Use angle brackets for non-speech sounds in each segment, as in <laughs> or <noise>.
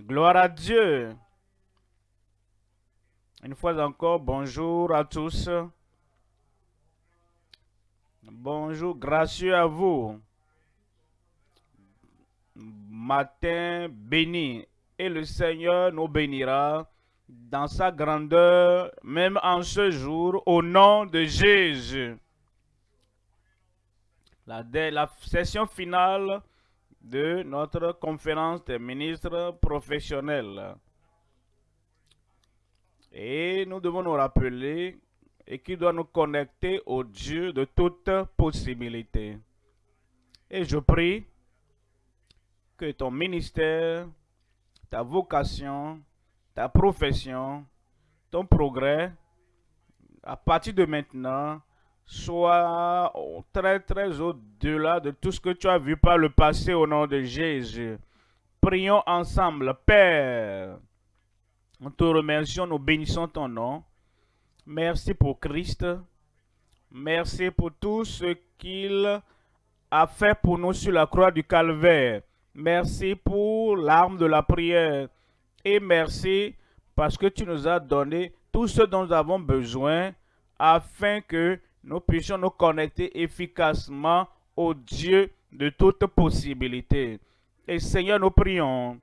Gloire à Dieu. Une fois encore, bonjour à tous. Bonjour, gracieux à vous. Matin béni. Et le Seigneur nous bénira dans sa grandeur, même en ce jour, au nom de Jésus. La, session finale de notre conférence des ministres professionnels. Et nous devons nous rappeler et qui doit nous connecter au Dieu de toute possibilité. Et je prie que ton ministère, ta vocation, ta profession, ton progrès, à partir de maintenant, soit très très au-delà de tout ce que tu as vu par le passé au nom de Jésus. Prions ensemble, Père. Nous te remercions, nous bénissons ton nom. Merci pour Christ. Merci pour tout ce qu'il a fait pour nous sur la croix du calvaire. Merci pour l'arme de la prière. Et merci parce que tu nous as donné tout ce dont nous avons besoin afin que nous puissions nous connecter efficacement au Dieu de toute possibilité. Et Seigneur, nous prions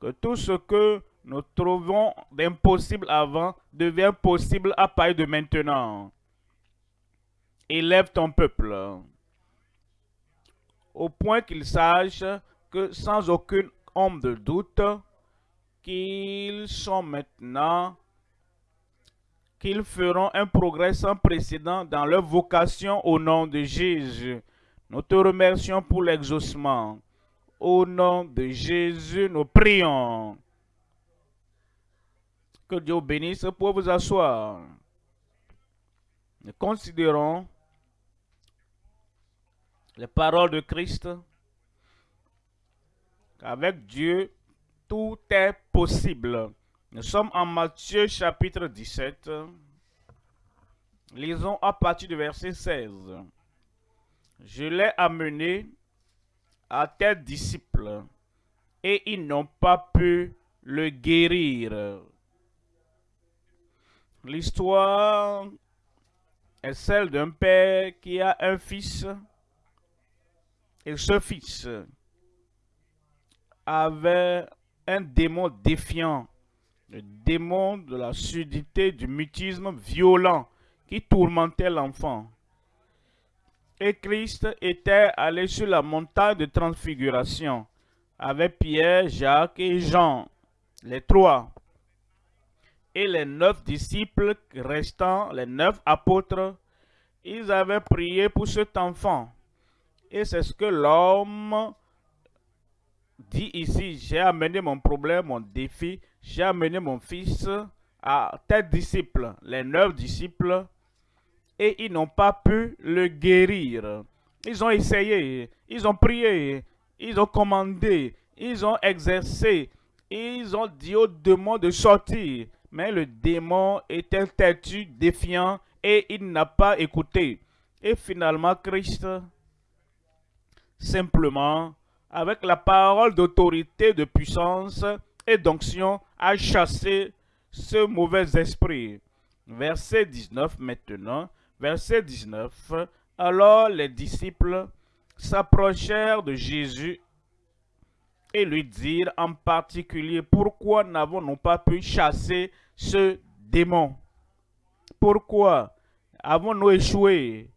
que tout ce que nous trouvons d'impossible avant devient possible à partir de maintenant. Élève ton peuple au point qu'il sache que sans aucune ombre de doute, qu'ils sont maintenant qu'ils feront un progrès sans précédent dans leur vocation au nom de Jésus. Nous te remercions pour l'exaucement. Au nom de Jésus, nous prions. Que Dieu bénisse pour vous asseoir. Nous considérons les paroles de Christ. Avec Dieu, tout est possible. Nous sommes en Matthieu chapitre 17. Lisons à partir du verset 16. Je l'ai amené à tes disciples et ils n'ont pas pu le guérir. L'histoire est celle d'un père qui a un fils et ce fils avait un démon défiant le démon de la sudité, du mutisme violent qui tourmentait l'enfant. Et Christ était allé sur la montagne de transfiguration avec Pierre, Jacques et Jean, les trois. Et les neuf disciples restants, les neuf apôtres, ils avaient prié pour cet enfant. Et c'est ce que l'homme dit ici, j'ai amené mon problème, mon défi, j'ai amené mon fils à tes disciples, les neuf disciples, et ils n'ont pas pu le guérir. Ils ont essayé, ils ont prié, ils ont commandé, ils ont exercé, ils ont dit au démon de sortir. Mais le démon était têtu, défiant, et il n'a pas écouté. Et finalement, Christ, simplement, avec la parole d'autorité, de puissance et d'onction, a chassé ce mauvais esprit. Verset 19 maintenant. Verset 19. Alors les disciples s'approchèrent de Jésus et lui dirent en particulier, pourquoi n'avons-nous pas pu chasser ce démon? Pourquoi avons-nous échoué?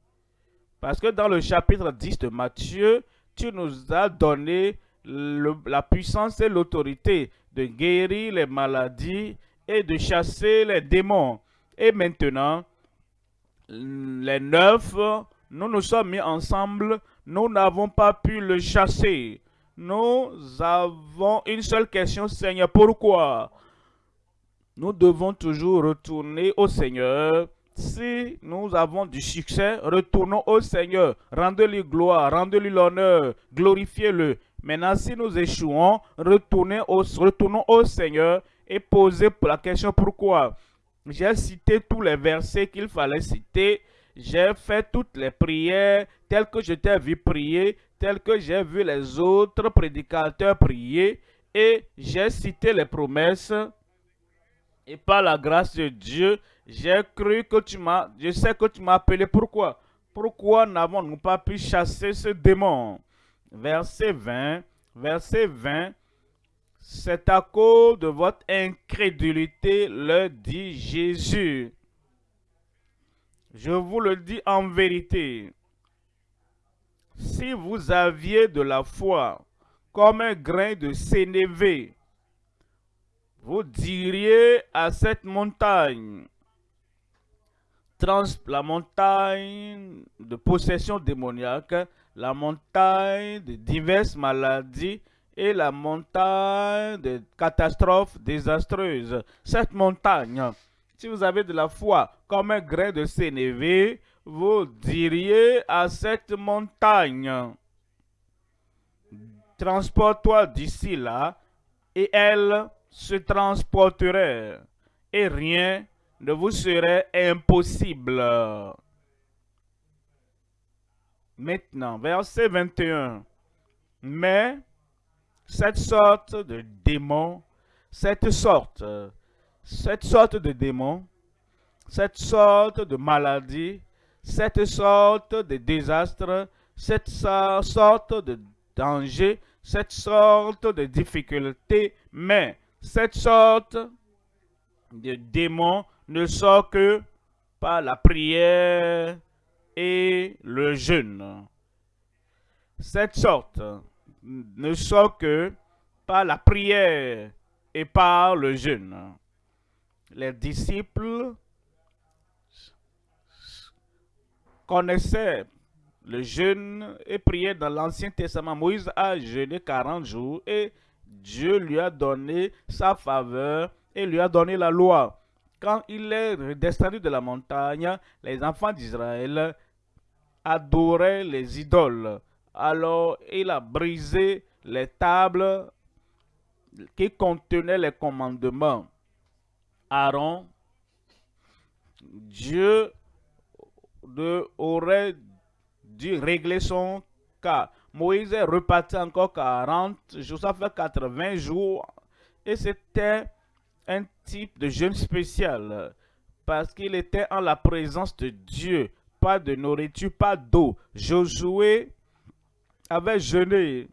Parce que dans le chapitre 10 de Matthieu, tu nous as donné la puissance et l'autorité de guérir les maladies et de chasser les démons. Et maintenant, les neuf, nous nous sommes mis ensemble, nous n'avons pas pu le chasser. Nous avons une seule question, Seigneur, pourquoi Nous devons toujours retourner au Seigneur? Si nous avons du succès, retournons au Seigneur. Rendez-lui gloire, rendez-lui l'honneur, glorifiez-le. Maintenant, si nous échouons, retournons au, Seigneur et posez la question pourquoi. J'ai cité tous les versets qu'il fallait citer. J'ai fait toutes les prières telles que je t'ai vu prier, telles que j'ai vu les autres prédicateurs prier. Et j'ai cité les promesses. Et par la grâce de Dieu, j'ai cru que tu m'as, je sais que tu m'as appelé. Pourquoi? Pourquoi n'avons-nous pas pu chasser ce démon? Verset 20, verset 20. C'est à cause de votre incrédulité, le dit Jésus. Je vous le dis en vérité. Si vous aviez de la foi comme un grain de sénévé, vous diriez à cette montagne, la montagne de possession démoniaque, la montagne de diverses maladies et la montagne de catastrophes désastreuses. Cette montagne, si vous avez de la foi comme un grain de sénévé, vous diriez à cette montagne, transporte-toi d'ici là, et elle se transporterait, et rien ne vous serait impossible. Maintenant, verset 21. Mais cette sorte de démon, cette sorte, de démon, cette sorte de maladie, cette sorte de désastre, cette sorte de danger, cette sorte de difficulté, mais cette sorte de démon ne sort que par la prière et le jeûne. Cette sorte ne sort que par la prière et par le jeûne. Les disciples connaissaient le jeûne et priaient dans l'Ancien Testament. Moïse a jeûné 40 jours et Dieu lui a donné sa faveur et lui a donné la loi. Quand il est descendu de la montagne, les enfants d'Israël adoraient les idoles. Alors il a brisé les tables qui contenaient les commandements. Aaron, Dieu aurait dû régler son cas. Moïse est reparti encore 40 jours, ça fait 80 jours. Et c'était un type de jeûne spécial parce qu'il était en la présence de Dieu. Pas de nourriture, pas d'eau. Josué avait jeûné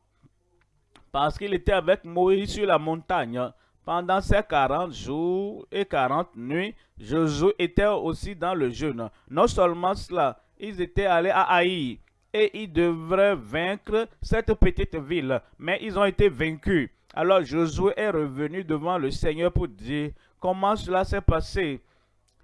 parce qu'il était avec Moïse sur la montagne. Pendant ces 40 jours et 40 nuits, Josué était aussi dans le jeûne. Non seulement cela, ils étaient allés à Haï et ils devraient vaincre cette petite ville, mais ils ont été vaincus. Alors Josué est revenu devant le Seigneur pour dire comment cela s'est passé?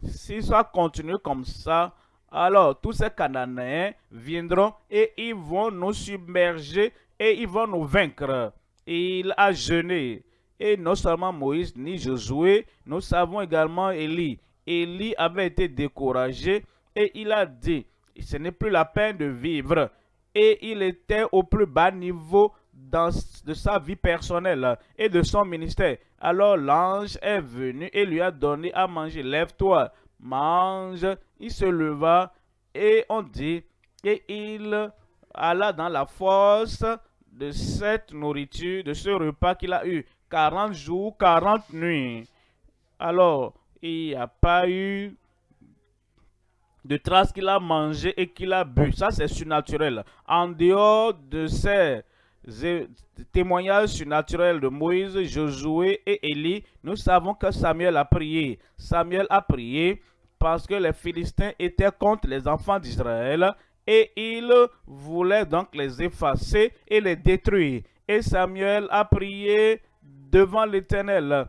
Si ça continue comme ça, alors tous ces Cananéens viendront et ils vont nous submerger et ils vont nous vaincre. Il a jeûné. Et non seulement Moïse ni Josué, nous savons également Élie. Élie avait été découragé et il a dit, ce n'est plus la peine de vivre. Et il était au plus bas niveau de sa vie personnelle et de son ministère. Alors l'ange est venu et lui a donné à manger. Lève-toi, mange. Il se leva et on dit, et il alla dans la force de cette nourriture, de ce repas qu'il a eu. 40 jours, 40 nuits. Alors, il n'y a pas eu de traces qu'il a mangé et qu'il a bu. Ça, c'est surnaturel. En dehors de ces témoignages surnaturels de Moïse, Josué et Élie, nous savons que Samuel a prié. Samuel a prié parce que les Philistins étaient contre les enfants d'Israël et il voulait donc les effacer et les détruire. Et Samuel a prié devant l'Éternel.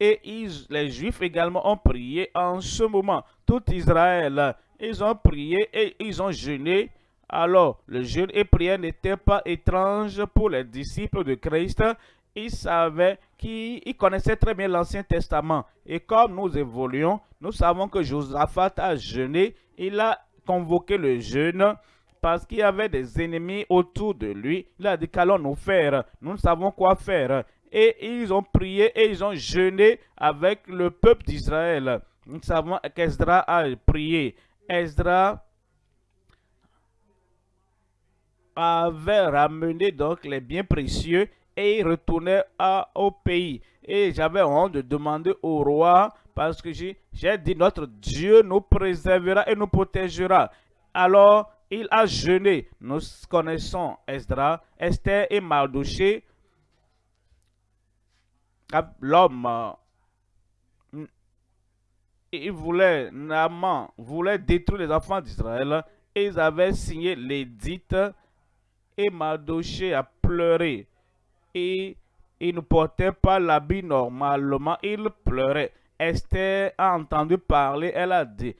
Et les Juifs également ont prié en ce moment. Tout Israël, ils ont prié et ils ont jeûné. Alors, le jeûne et prière n'étaient pas étranges pour les disciples de Christ. Ils savaient qu'ils connaissaient très bien l'Ancien Testament. Et comme nous évoluons, nous savons que Josaphat a jeûné. Il a convoqué le jeûne parce qu'il y avait des ennemis autour de lui. Il a dit qu'allons-nous faire? Nous savons quoi faire et ils ont prié et ils ont jeûné avec le peuple d'Israël. Nous savons qu'Esdra a prié. Esdra avait ramené donc les biens précieux et il retournait au pays. Et j'avais honte de demander au roi parce que j'ai dit notre Dieu nous préservera et nous protégera. Alors il a jeûné. Nous connaissons Esdra, Esther et Mardoché. L'homme, il voulait, voulait détruire les enfants d'Israël. Ils avaient signé l'édit et Mardoché a pleuré. Et il ne portait pas l'habit normalement, il pleurait. Esther a entendu parler, elle a dit,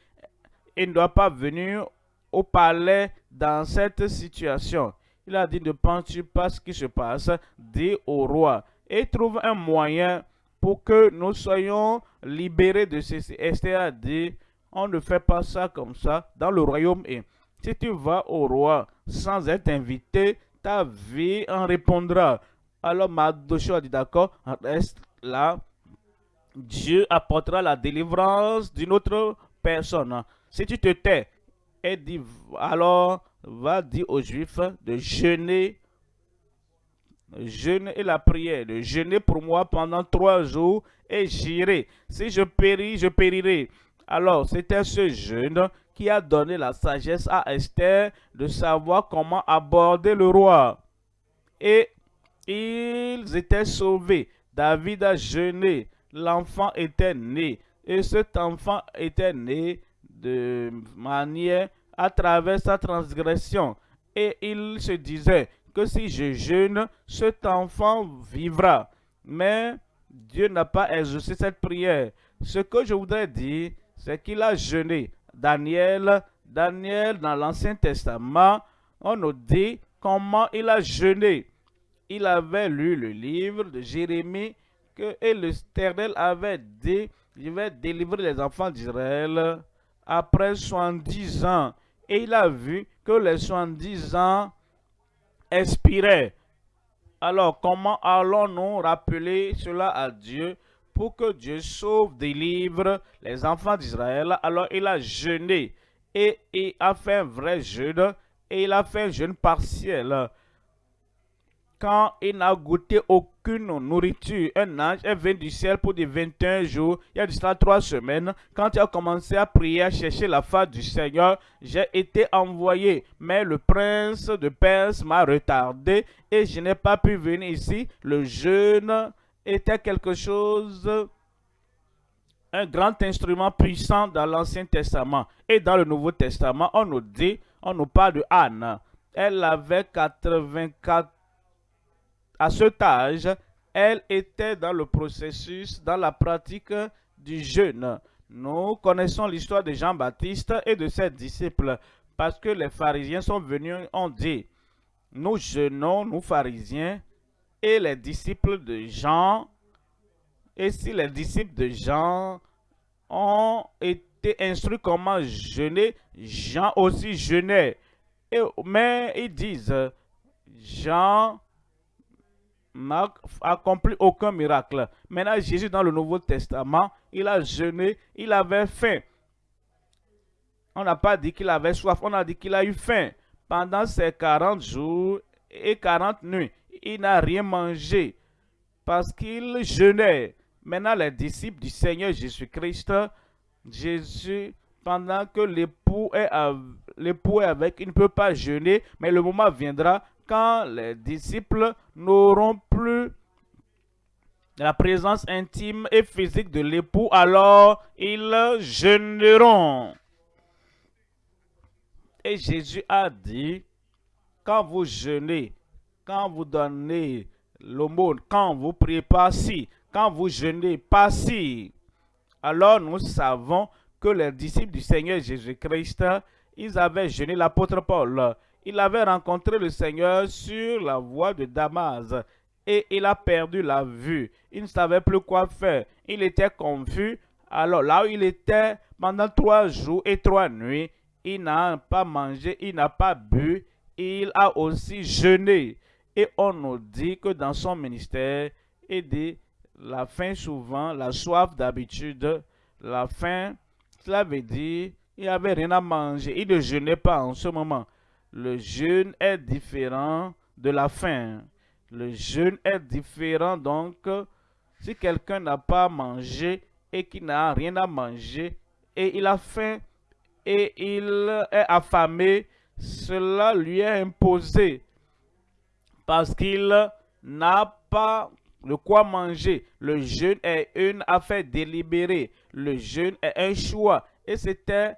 il ne doit pas venir au palais dans cette situation. Il a dit, ne penses-tu pas ce qui se passe Dis au roi. Et trouve un moyen pour que nous soyons libérés de ceci. Esther a dit, on ne fait pas ça comme ça dans le royaume. Et si tu vas au roi sans être invité, ta vie en répondra. Alors Mardochée a dit, d'accord, reste là. Dieu apportera la délivrance d'une autre personne. Si tu te tais, et dit, alors va dire aux Juifs de jeûner, jeûner et la prière, de jeûner pour moi pendant trois jours et j'irai. Si je péris, je périrai. Alors, c'était ce jeûne qui a donné la sagesse à Esther de savoir comment aborder le roi. Et ils étaient sauvés. David a jeûné. L'enfant était né. Et cet enfant était né de manière à travers sa transgression. Et il se disait que si je jeûne, cet enfant vivra. Mais Dieu n'a pas exaucé cette prière. Ce que je voudrais dire, c'est qu'il a jeûné. Daniel, Daniel dans l'Ancien Testament, on nous dit comment il a jeûné. Il avait lu le livre de Jérémie que et l'Éternel avait dit, je vais délivrer les enfants d'Israël après 70 ans. Et il a vu que les 70 ans expiraient. Alors, comment allons-nous rappeler cela à Dieu pour que Dieu sauve, délivre les enfants d'Israël? Alors, il a jeûné et il a fait un vrai jeûne et il a fait un jeûne partiel quand il n'a goûté aucune nourriture. Un ange est venu du ciel pour des 21 jours, il y a déjà trois semaines. Quand il a commencé à prier, à chercher la face du Seigneur, j'ai été envoyé. Mais le prince de Perse m'a retardé et je n'ai pas pu venir ici. Le jeûne était quelque chose un grand instrument puissant dans l'Ancien Testament. Et dans le Nouveau Testament, on nous dit, on nous parle de Anne. Elle avait 84 à cet âge, elle était dans le processus, dans la pratique du jeûne. Nous connaissons l'histoire de Jean-Baptiste et de ses disciples parce que les pharisiens sont venus, ont dit, nous jeûnons, nous pharisiens, et les disciples de Jean, et si les disciples de Jean ont été instruits comment jeûner, Jean aussi jeûnait. Et, mais ils disent, Jean n'a accompli aucun miracle. Maintenant, Jésus, dans le Nouveau Testament, il a jeûné, il avait faim. On n'a pas dit qu'il avait soif, on a dit qu'il a eu faim. Pendant ces 40 jours et 40 nuits, il n'a rien mangé parce qu'il jeûnait. Maintenant, les disciples du Seigneur Jésus-Christ, Jésus, pendant que l'époux est, avec, il ne peut pas jeûner, mais le moment viendra quand les disciples n'auront la présence intime et physique de l'époux, alors ils jeûneront. Et Jésus a dit, quand vous jeûnez, quand vous donnez l'aumône, quand vous priez pas si, quand vous jeûnez pas si, alors nous savons que les disciples du Seigneur Jésus-Christ, ils avaient jeûné l'apôtre Paul. Il avait rencontré le Seigneur sur la voie de Damas et il a perdu la vue. Il ne savait plus quoi faire. Il était confus. Alors là où il était pendant trois jours et trois nuits, il n'a pas mangé, il n'a pas bu, il a aussi jeûné. Et on nous dit que dans son ministère, il dit la faim souvent, la soif d'habitude, la faim, cela veut dire il n'y avait rien à manger. Il ne jeûnait pas en ce moment. Le jeûne est différent de la faim. Le jeûne est différent, donc si quelqu'un n'a pas mangé et qui n'a rien à manger et il a faim et il est affamé, cela lui est imposé parce qu'il n'a pas de quoi manger. Le jeûne est une affaire délibérée. Le jeûne est un choix. Et c'était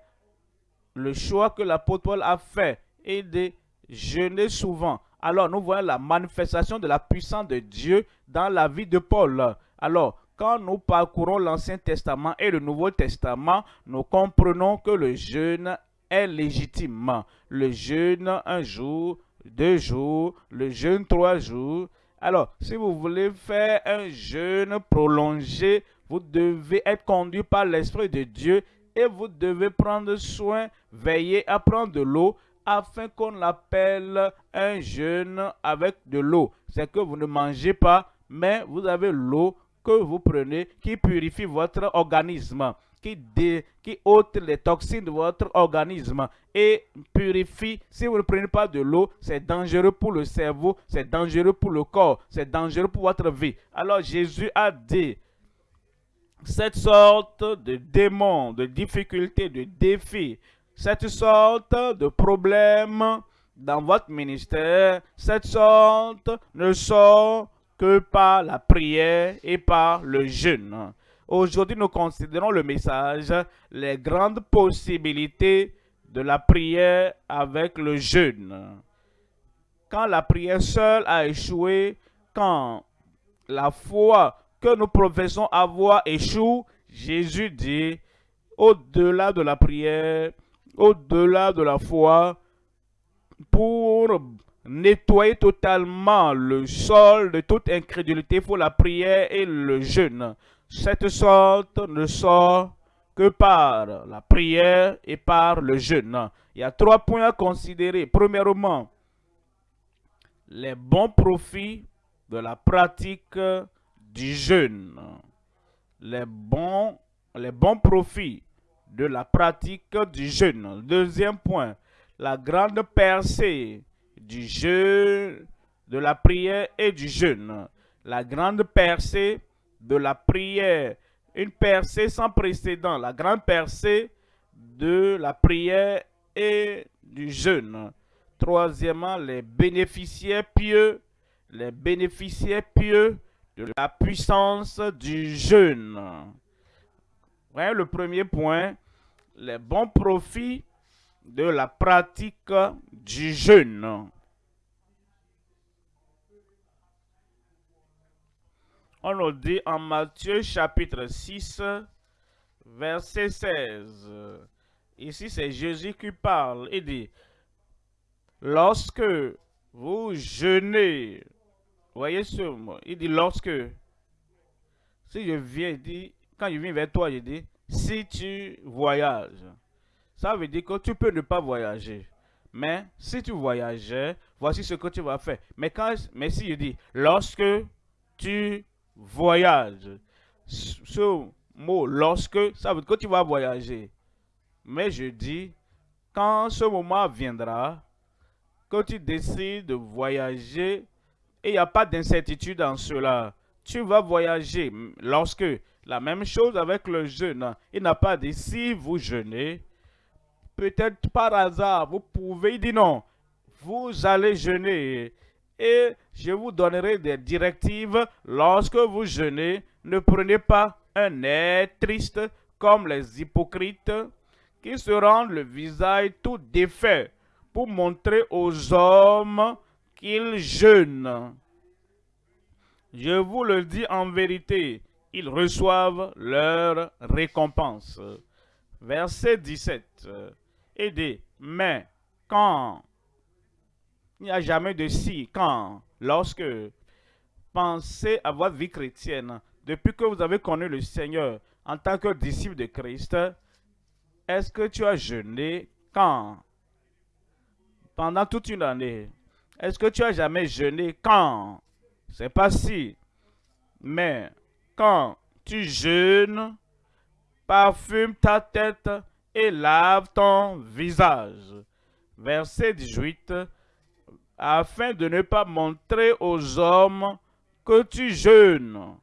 le choix que l'apôtre Paul a fait et de jeûner souvent. Alors nous voyons la manifestation de la puissance de Dieu dans la vie de Paul. Alors, quand nous parcourons l'Ancien Testament et le Nouveau Testament, nous comprenons que le jeûne est légitime. Le jeûne un jour, deux jours, le jeûne trois jours. Alors, si vous voulez faire un jeûne prolongé, vous devez être conduit par l'Esprit de Dieu et vous devez prendre soin, veiller à prendre de l'eau afin qu'on l'appelle un jeûne avec de l'eau. C'est que vous ne mangez pas, mais vous avez l'eau que vous prenez qui purifie votre organisme, qui, qui ôte les toxines de votre organisme et purifie. Si vous ne prenez pas de l'eau, c'est dangereux pour le cerveau, c'est dangereux pour le corps, c'est dangereux pour votre vie. Alors Jésus a dit, cette sorte de démons, de difficultés, de défis, cette sorte de problèmes dans votre ministère, cette sorte ne sont que par la prière et par le jeûne. Aujourd'hui, nous considérons le message, les grandes possibilités de la prière avec le jeûne. Quand la prière seule a échoué, quand la foi que nous professons avoir échoue, Jésus dit, au-delà de la prière, au-delà de la foi, pour nettoyer totalement le sol de toute incrédulité, faut la prière et le jeûne. Cette sorte ne sort que par la prière et par le jeûne. Il y a trois points à considérer. Premièrement, les bons profits de la pratique du jeûne. Les bons, les bons profits de la pratique du jeûne. Deuxième point, la grande percée du jeûne, de la prière et du jeûne. La grande percée de la prière, une percée sans précédent, la grande percée de la prière et du jeûne. Troisièmement, les bénéficiaires pieux, les bénéficiaires pieux de la puissance du jeûne. Le premier point, les bons profits de la pratique du jeûne. On nous dit en Matthieu chapitre 6, verset 16. Ici, c'est Jésus qui parle. Il dit, lorsque vous jeûnez, voyez ce mot, il dit lorsque, si je viens, dit, quand je viens vers toi, je dis, si tu voyages, ça veut dire que tu peux ne pas voyager. Mais si tu voyageais, voici ce que tu vas faire. Mais, quand, mais si je dis, lorsque tu voyages, ce mot lorsque, ça veut dire que tu vas voyager. Mais je dis, quand ce moment viendra, que tu décides de voyager, et il n'y a pas d'incertitude en cela, tu vas voyager lorsque la même chose avec le jeûne. Il n'a pas dit si vous jeûnez, peut-être par hasard, vous pouvez dire non. Vous allez jeûner et je vous donnerai des directives lorsque vous jeûnez. Ne prenez pas un air triste comme les hypocrites qui se rendent le visage tout défait pour montrer aux hommes qu'ils jeûnent. Je vous le dis en vérité, ils reçoivent leur récompense. Verset 17. Et dit, mais quand? Il n'y a jamais de si, quand, lorsque, pensez à votre vie chrétienne, depuis que vous avez connu le Seigneur en tant que disciple de Christ, est-ce que tu as jeûné? Quand? Pendant toute une année. Est-ce que tu as jamais jeûné? Quand? C'est pas si. Mais quand tu jeûnes, parfume ta tête et lave ton visage. Verset 18. afin de ne pas montrer aux hommes que tu jeûnes.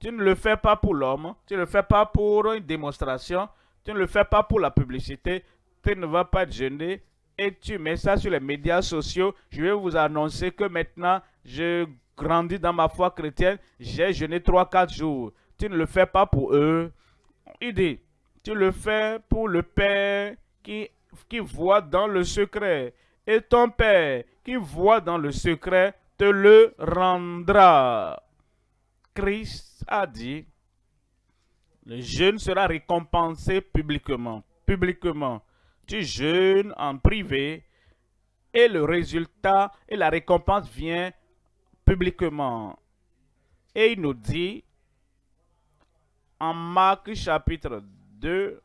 Tu ne le fais pas pour l'homme, tu ne le fais pas pour une démonstration, tu ne le fais pas pour la publicité, tu ne vas pas jeûner et tu mets ça sur les médias sociaux. Je vais vous annoncer que maintenant, je grandis dans ma foi chrétienne, j'ai jeûné 3-4 jours. Tu ne le fais pas pour eux. Il dit, tu le fais pour le Père qui, qui voit dans le secret. Et ton Père qui voit dans le secret te le rendra. Christ a dit, le jeûne sera récompensé publiquement. Publiquement. Tu jeûnes en privé et le résultat et la récompense vient publiquement. Et il nous dit en Marc chapitre 2,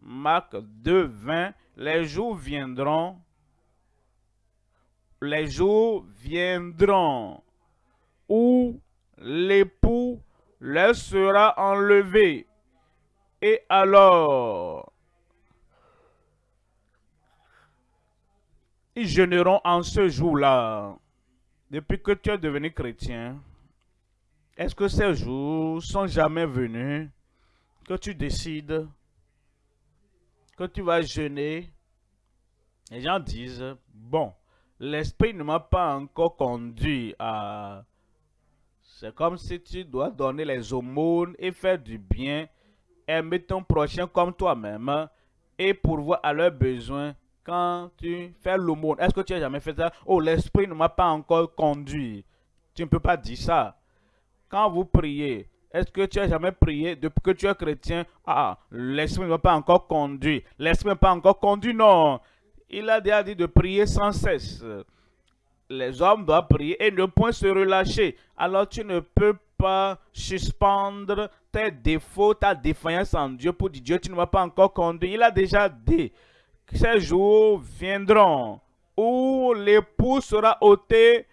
Marc 2, 20, les jours viendront, les jours viendront où l'époux leur sera enlevé. Et alors, ils jeûneront en ce jour-là. Depuis que tu es devenu chrétien, est-ce que ces jours sont jamais venus que tu décides que tu vas jeûner? Les gens disent, bon, l'esprit ne m'a pas encore conduit à c'est comme si tu dois donner les aumônes et faire du bien, aimer ton prochain comme toi-même et pourvoir à leurs besoins quand tu fais l'aumône. Est-ce que tu as jamais fait ça? Oh, l'esprit ne m'a pas encore conduit. Tu ne peux pas dire ça. Quand vous priez, est-ce que tu as jamais prié depuis que tu es chrétien? Ah, l'esprit ne m'a pas encore conduit. L'esprit ne m'a pas encore conduit, non. Il a déjà dit de prier sans cesse les hommes doivent prier et ne point se relâcher. Alors tu ne peux pas suspendre tes défauts, ta défaillance en Dieu pour dire Dieu, tu ne m'as pas encore conduit. Il a déjà dit ces jours viendront où l'époux sera ôté,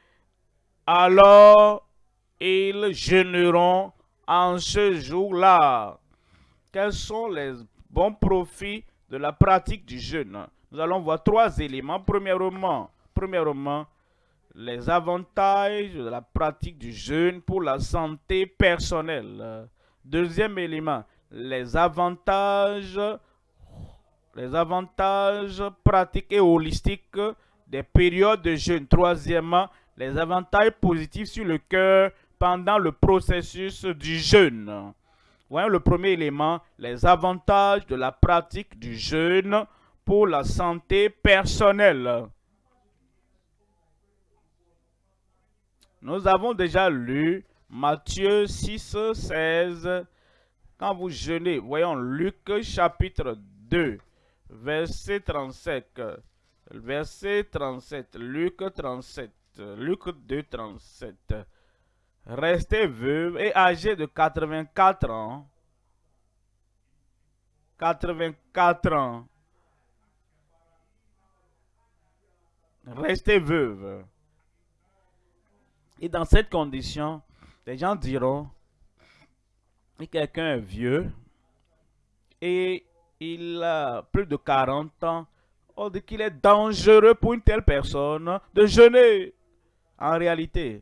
alors ils jeûneront en ce jour-là. Quels sont les bons profits de la pratique du jeûne? Nous allons voir trois éléments. Premièrement, premièrement, les avantages de la pratique du jeûne pour la santé personnelle. Deuxième élément, les avantages, les avantages pratiques et holistiques des périodes de jeûne. Troisièmement, les avantages positifs sur le cœur pendant le processus du jeûne. Voyons le premier élément, les avantages de la pratique du jeûne pour la santé personnelle. Nous avons déjà lu Matthieu 6, 16. Quand vous jeûnez, voyons Luc chapitre 2, verset 35. Verset 37, Luc 37, Luc 2, 37. Restez veuve et âgé de 84 ans. 84 ans. Restez veuve. Et dans cette condition, les gens diront que quelqu'un est vieux et il a plus de 40 ans, on dit qu'il est dangereux pour une telle personne de jeûner. En réalité,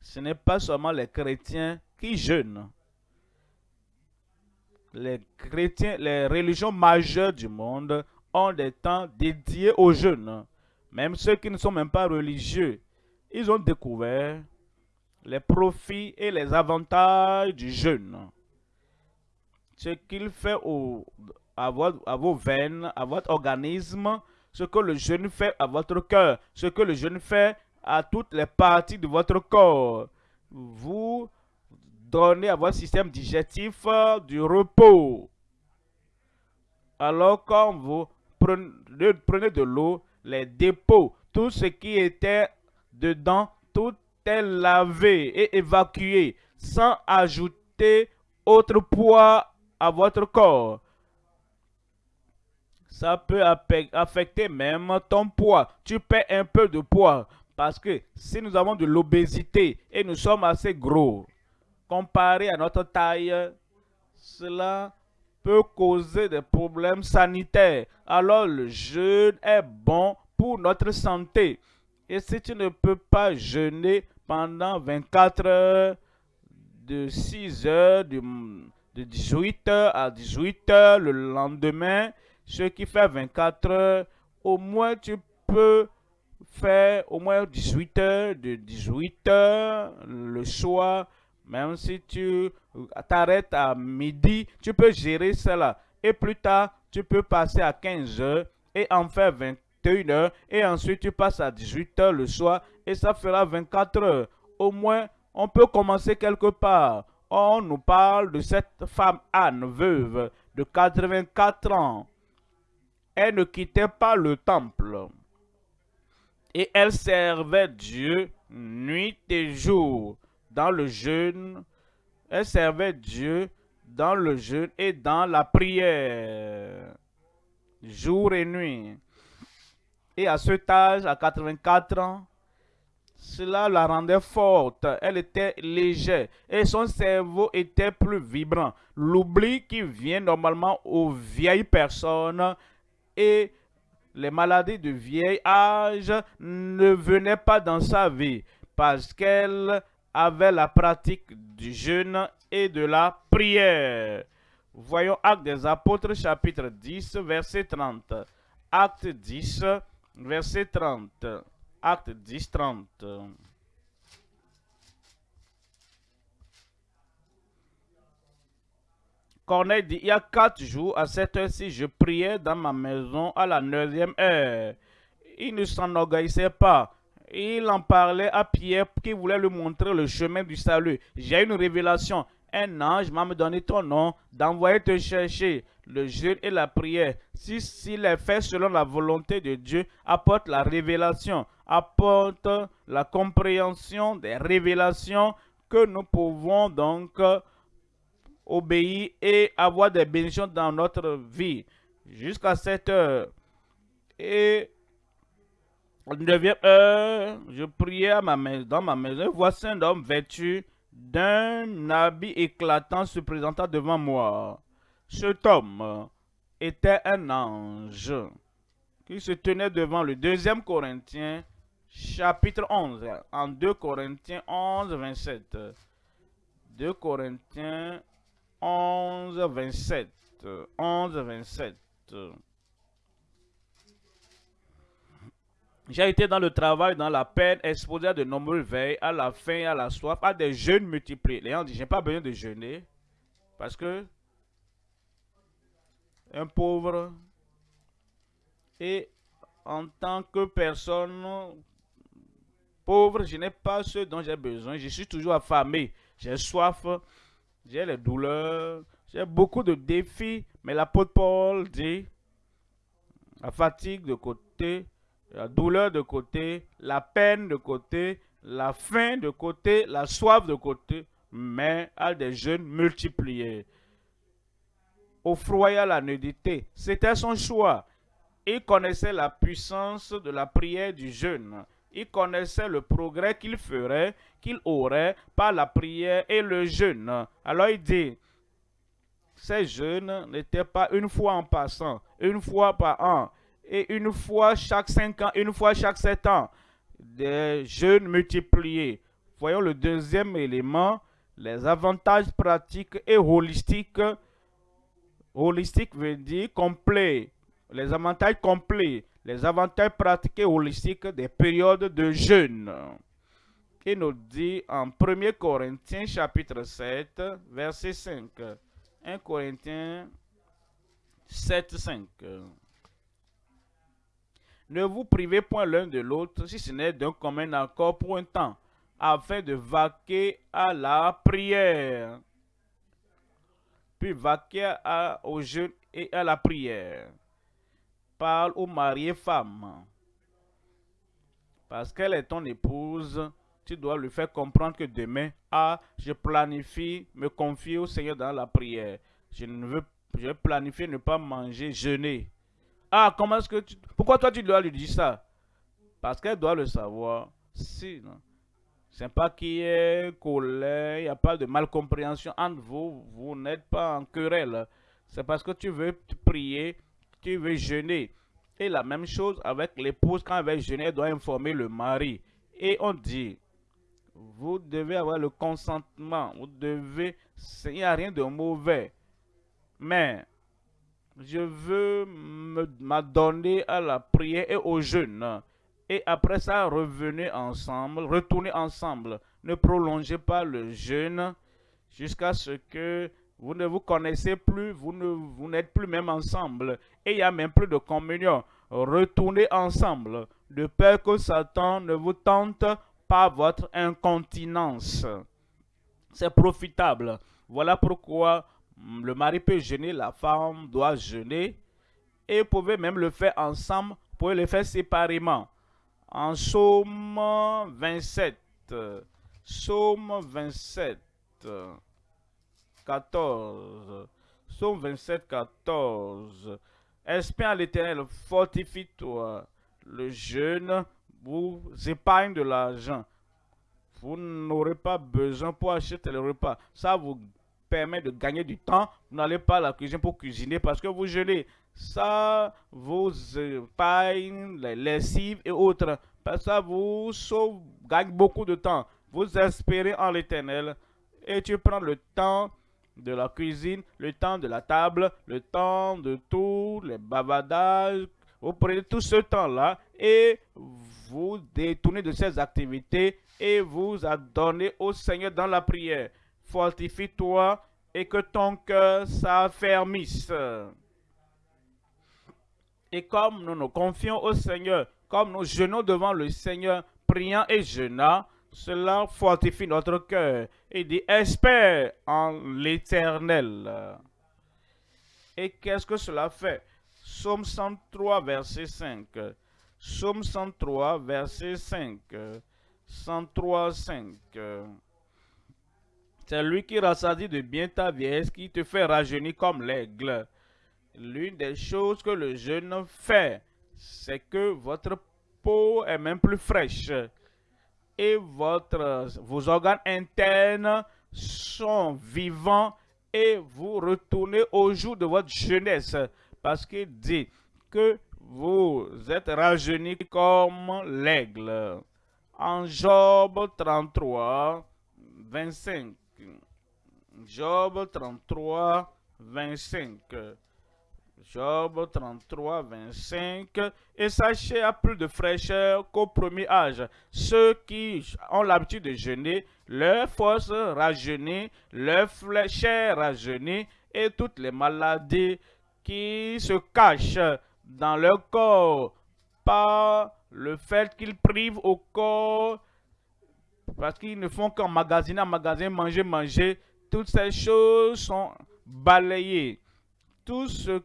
ce n'est pas seulement les chrétiens qui jeûnent. Les chrétiens, les religions majeures du monde ont des temps dédiés au jeûne. Même ceux qui ne sont même pas religieux ils ont découvert les profits et les avantages du jeûne. Ce qu'il fait à, vos veines, à votre organisme, ce que le jeûne fait à votre cœur, ce que le jeûne fait à toutes les parties de votre corps. Vous donnez à votre système digestif du repos. Alors quand vous prenez de l'eau, les dépôts, tout ce qui était dedans, tout est lavé et évacué sans ajouter autre poids à votre corps. Ça peut affecter même ton poids. Tu perds un peu de poids parce que si nous avons de l'obésité et nous sommes assez gros, comparé à notre taille, cela peut causer des problèmes sanitaires. Alors le jeûne est bon pour notre santé Et si tu ne peux pas jeûner pendant 24 heures, de 6 heures, de, 18 heures à 18 heures le lendemain, ce qui fait 24 heures, au moins tu peux faire au moins 18 heures, de 18 heures le soir, même si tu t'arrêtes à midi, tu peux gérer cela. Et plus tard, tu peux passer à 15 heures et en faire 21 heures. Et ensuite, tu passes à 18 heures le soir et ça fera 24 heures. Au moins, on peut commencer quelque part. On nous parle de cette femme Anne, veuve, de 84 ans. Elle ne quittait pas le temple. Et elle servait Dieu nuit et jour dans le jeûne. Elle servait Dieu dans le jeûne et dans la prière, jour et nuit. Et à cet âge, à 84 ans, cela la rendait forte, elle était légère et son cerveau était plus vibrant. L'oubli qui vient normalement aux vieilles personnes et les maladies de vieil âge ne venaient pas dans sa vie parce qu'elle avait la pratique du jeûne et de la prière. Voyons Acte des Apôtres chapitre 10 verset 30. Acte 10 verset 30. Acte 10 30. Corneille dit, il y a quatre jours, à cette heure-ci, je priais dans ma maison à la neuvième heure. Il ne s'enorgueillissait pas. Il en parlait à Pierre qui voulait lui montrer le chemin du salut. J'ai une révélation. Un ange m'a donné ton nom, d'envoyer te chercher. Le jeûne et la prière, si s'il est fait selon la volonté de Dieu, apporte la révélation, apporte la compréhension des révélations que nous pouvons donc obéir et avoir des bénédictions dans notre vie jusqu'à cette heure. Et neuvième heure, je priais à ma maison, dans ma maison. Voici un homme vêtu d'un habit éclatant se présentant devant moi. Cet homme était un ange qui se tenait devant le deuxième Corinthiens chapitre 11. En 2 Corinthiens 11, 27. 2 Corinthiens 11, 27. 11, 27. J'ai été dans le travail, dans la peine, exposé à de nombreuses veilles, à la faim, à la soif, à des jeûnes multipliés. Les gens disent, j'ai pas besoin de jeûner parce que un pauvre et en tant que personne pauvre, je n'ai pas ce dont j'ai besoin. Je suis toujours affamé, j'ai soif, j'ai les douleurs, j'ai beaucoup de défis, mais l'apôtre Paul dit, la fatigue de côté, la douleur de côté, la peine de côté, la faim de côté, la soif de côté, mais à des jeûnes multipliés. Au froid à la nudité, c'était son choix. Il connaissait la puissance de la prière du jeûne. Il connaissait le progrès qu'il ferait, qu'il aurait par la prière et le jeûne. Alors il dit, ces jeûnes n'étaient pas une fois en passant, une fois par an, et une fois chaque cinq ans, une fois chaque sept ans. Des jeûnes multipliés. Voyons le deuxième élément, les avantages pratiques et holistiques. Holistique veut dire complet. Les avantages complets, les avantages pratiques et holistiques des périodes de jeûne. Il nous dit en 1 Corinthiens chapitre 7, verset 5. 1 Corinthiens 7, 5. Ne vous privez point l'un de l'autre, si ce n'est d'un commun accord pour un temps, afin de vaquer à la prière. Puis vaquer au jeûne et à la prière. Parle aux mariés femmes. Parce qu'elle est ton épouse, tu dois lui faire comprendre que demain, ah, je planifie me confier au Seigneur dans la prière. Je ne veux, je planifie ne pas manger, jeûner. Ah, comment est-ce que tu... Pourquoi toi tu dois lui dire ça? Parce qu'elle doit le savoir. Si. C'est pas qu'il y ait colère, il n'y a pas de malcompréhension entre vous, vous n'êtes pas en querelle. C'est parce que tu veux prier, tu veux jeûner. Et la même chose avec l'épouse, quand elle va jeûner, elle doit informer le mari. Et on dit, vous devez avoir le consentement, vous devez, il n'y a rien de mauvais. Mais je veux m'adonner à la prière et au jeûne. Et après ça, revenez ensemble, retournez ensemble. Ne prolongez pas le jeûne jusqu'à ce que vous ne vous connaissez plus, vous n'êtes plus même ensemble. Et il n'y a même plus de communion. Retournez ensemble, de peur que Satan ne vous tente pas votre incontinence. C'est profitable. Voilà pourquoi le mari peut jeûner, la femme doit jeûner. Et vous pouvez même le faire ensemble, vous pouvez le faire séparément. En Somme 27, Somme 27, 14, Somme 27, 14. Espère l'éternel, fortifie-toi. Le jeûne vous épargne de l'argent. Vous n'aurez pas besoin pour acheter le repas. Ça vous permet de gagner du temps. Vous n'allez pas à la cuisine pour cuisiner parce que vous jeûnez. Ça vous épargne les lessives et autres. Ça vous gagne beaucoup de temps. Vous espérez en l'éternel et tu prends le temps de la cuisine, le temps de la table, le temps de tous les bavardages. Vous prenez tout ce temps-là et vous détournez de ces activités et vous adonnez au Seigneur dans la prière. Fortifie-toi et que ton cœur s'affermisse. Et comme nous nous confions au Seigneur, comme nous jeûnons devant le Seigneur, priant et jeûnant, cela fortifie notre cœur et dit espère en l'éternel. Et qu'est-ce que cela fait? Somme 103, verset 5. Somme 103, verset 5. 103, 5. C'est lui qui rassasie de bien ta vieillesse, qui te fait rajeunir comme l'aigle. L'une des choses que le jeûne fait, c'est que votre peau est même plus fraîche et votre, vos organes internes sont vivants et vous retournez au jour de votre jeunesse. Parce qu'il dit que vous êtes rajeunis comme l'aigle. En Job 33, 25. Job 33, 25. Job 33, 25. Et sachez à plus de fraîcheur qu'au premier âge. Ceux qui ont l'habitude de jeûner, leur force rajeunit, leur chair rajeunit, et toutes les maladies qui se cachent dans leur corps par le fait qu'ils privent au corps, parce qu'ils ne font qu'emmagasiner, emmagasiner, manger, manger, toutes ces choses sont balayées tout ce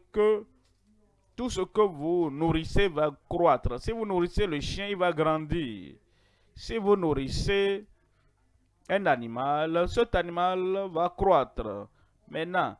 que vous nourrissez va croître. Si vous nourrissez le chien, il va grandir. Si vous nourrissez un animal, cet animal va croître. Maintenant,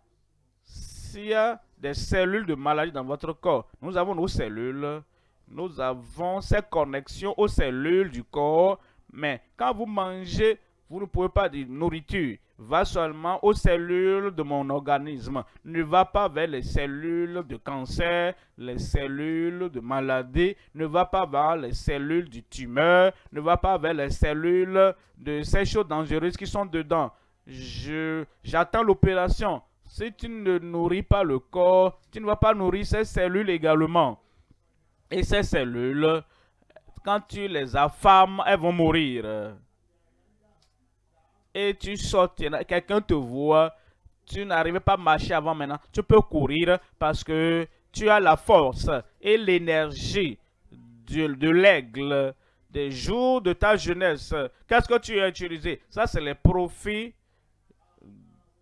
s'il y a des cellules de maladie dans votre corps, nous avons nos cellules, nous avons ces connexions aux cellules du corps, mais quand vous mangez, vous ne pouvez pas dire nourriture va seulement aux cellules de mon organisme, ne va pas vers les cellules de cancer, les cellules de maladie, ne va pas vers les cellules du tumeur, ne va pas vers les cellules de ces choses dangereuses qui sont dedans. J'attends l'opération. Si tu ne nourris pas le corps, tu ne vas pas nourrir ces cellules également. Et ces cellules, quand tu les affames, elles vont mourir et tu sors, quelqu'un te voit, tu n'arrives pas à marcher avant maintenant, tu peux courir parce que tu as la force et l'énergie de, l'aigle des jours de ta jeunesse. Qu'est-ce que tu as utilisé? Ça, c'est les profits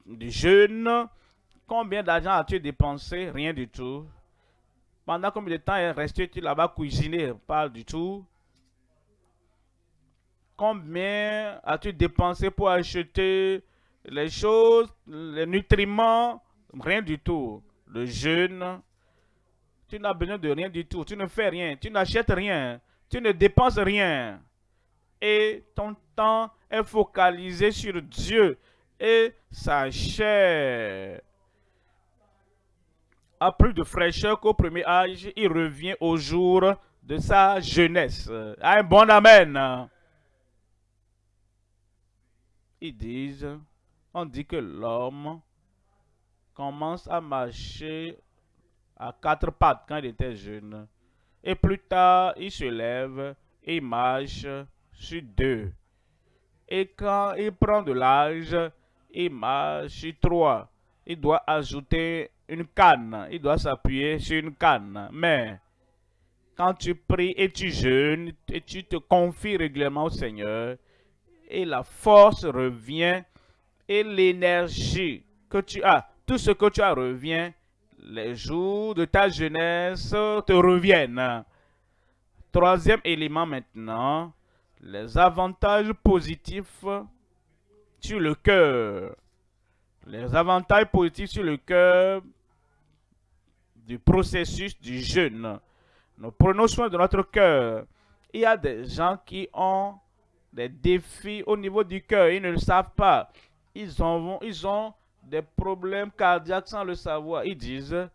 du jeune. Combien d'argent as-tu dépensé? Rien du tout. Pendant combien de temps est resté-tu là-bas cuisiner? Pas du tout. Combien as-tu dépensé pour acheter les choses, les nutriments? Rien du tout. Le jeûne, tu n'as besoin de rien du tout. Tu ne fais rien. Tu n'achètes rien. Tu ne dépenses rien. Et ton temps est focalisé sur Dieu et sa chair. a plus de fraîcheur qu'au premier âge, il revient au jour de sa jeunesse. Un bon amen. Ils disent, on dit que l'homme commence à marcher à quatre pattes quand il était jeune. Et plus tard, il se lève et marche sur deux. Et quand il prend de l'âge, il marche sur trois. Il doit ajouter une canne. Il doit s'appuyer sur une canne. Mais quand tu pries et tu jeûnes et tu te confies régulièrement au Seigneur, et la force revient et l'énergie que tu as, tout ce que tu as revient, les jours de ta jeunesse te reviennent. Troisième élément maintenant, les avantages positifs sur le cœur. Les avantages positifs sur le cœur du processus du jeûne. Nous prenons soin de notre cœur. Il y a des gens qui ont des défis au niveau du cœur. Ils ne le savent pas. Ils ont, ils ont des problèmes cardiaques sans le savoir. Ils disent,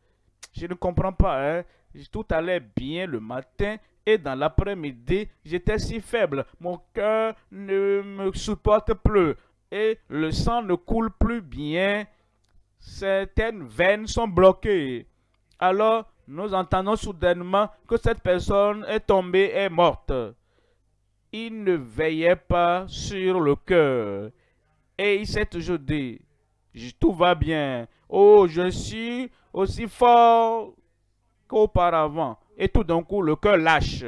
je ne comprends pas, hein. tout allait bien le matin et dans l'après-midi, j'étais si faible. Mon cœur ne me supporte plus et le sang ne coule plus bien. Certaines veines sont bloquées. Alors, nous entendons soudainement que cette personne est tombée et morte. Il ne veillait pas sur le cœur. Et il s'est toujours dit, tout va bien. Oh, je suis aussi fort qu'auparavant. Et tout d'un coup, le cœur lâche.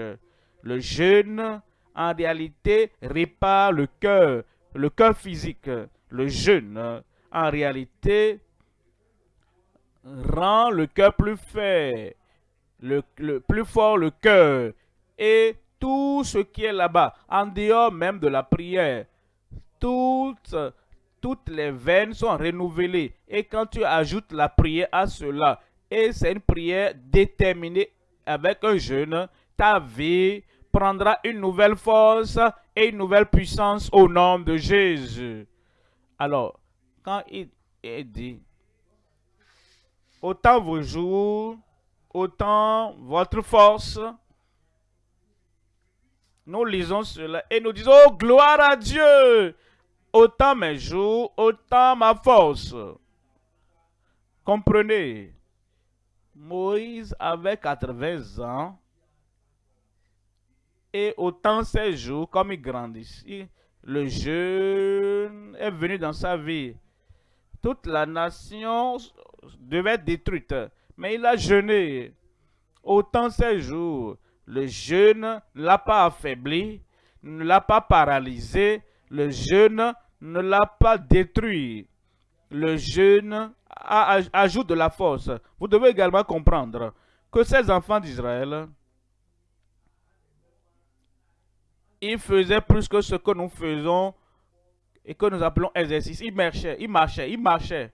Le jeûne, en réalité, répare le cœur, le cœur physique. Le jeûne, en réalité, rend le cœur plus fort le cœur. Et tout ce qui est là-bas, en dehors même de la prière, toutes, les veines sont renouvelées. Et quand tu ajoutes la prière à cela, et c'est une prière déterminée avec un jeûne, ta vie prendra une nouvelle force et une nouvelle puissance au nom de Jésus. Alors, quand il est dit, autant vos jours, autant votre force, nous lisons cela et nous disons, oh gloire à Dieu, autant mes jours, autant ma force. Comprenez, Moïse avait 80 ans et autant ses jours, comme il grandit, le jeûne est venu dans sa vie. Toute la nation devait être détruite, mais il a jeûné. Autant ses jours, le jeûne ne l'a pas affaibli, ne l'a pas paralysé, le jeûne ne l'a pas détruit. Le jeûne ajoute de la force. Vous devez également comprendre que ces enfants d'Israël, ils faisaient plus que ce que nous faisons et que nous appelons exercice. Ils marchaient, ils marchaient, ils marchaient.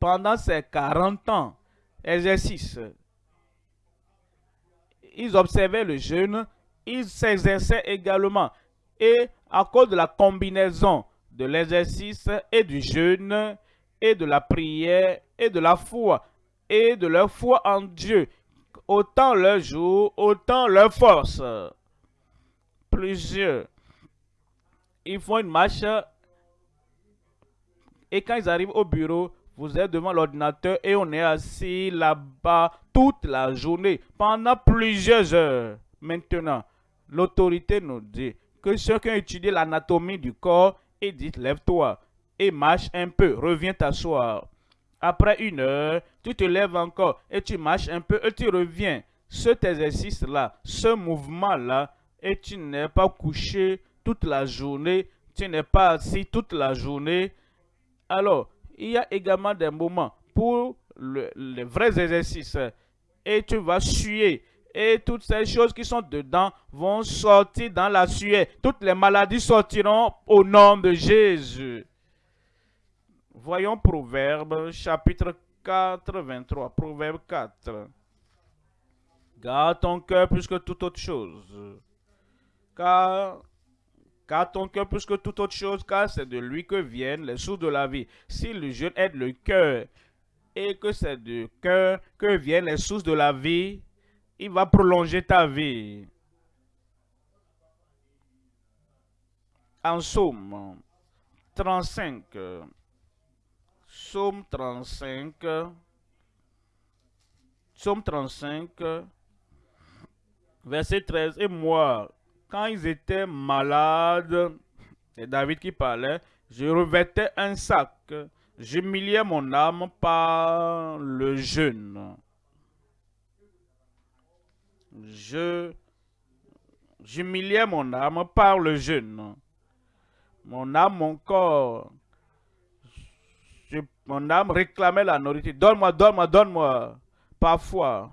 Pendant ces 40 ans, exercice, ils observaient le jeûne, ils s'exerçaient également. Et à cause de la combinaison de l'exercice et du jeûne, et de la prière, et de la foi, et de leur foi en Dieu, autant leur jour, autant leur force. Plusieurs, ils font une marche, et quand ils arrivent au bureau, vous êtes devant l'ordinateur et on est assis là-bas toute la journée, pendant plusieurs heures. Maintenant, l'autorité nous dit que ceux qui ont étudié l'anatomie du corps, et dit lève-toi et marche un peu, reviens t'asseoir. Après une heure, tu te lèves encore et tu marches un peu et tu reviens. Cet exercice-là, ce mouvement-là, et tu n'es pas couché toute la journée, tu n'es pas assis toute la journée. Alors, il y a également des moments pour les vrais exercices. Et tu vas suer. Et toutes ces choses qui sont dedans vont sortir dans la sueur. Toutes les maladies sortiront au nom de Jésus. Voyons Proverbe chapitre 4, 23. Proverbe 4. Garde ton cœur plus que toute autre chose. Car car ton cœur plus que toute autre chose, car c'est de lui que viennent les sources de la vie. Si le jeûne aide le cœur, et que c'est du cœur que viennent les sources de la vie, il va prolonger ta vie. En somme 35, Somme 35, Somme 35, verset 13, et moi, quand ils étaient malades, c'est David qui parlait, je revêtais un sac, j'humiliais mon âme par le jeûne. Je j'humiliais mon âme par le jeûne. Mon âme, mon corps, mon âme réclamait la nourriture. Donne-moi, donne-moi, donne-moi. Parfois,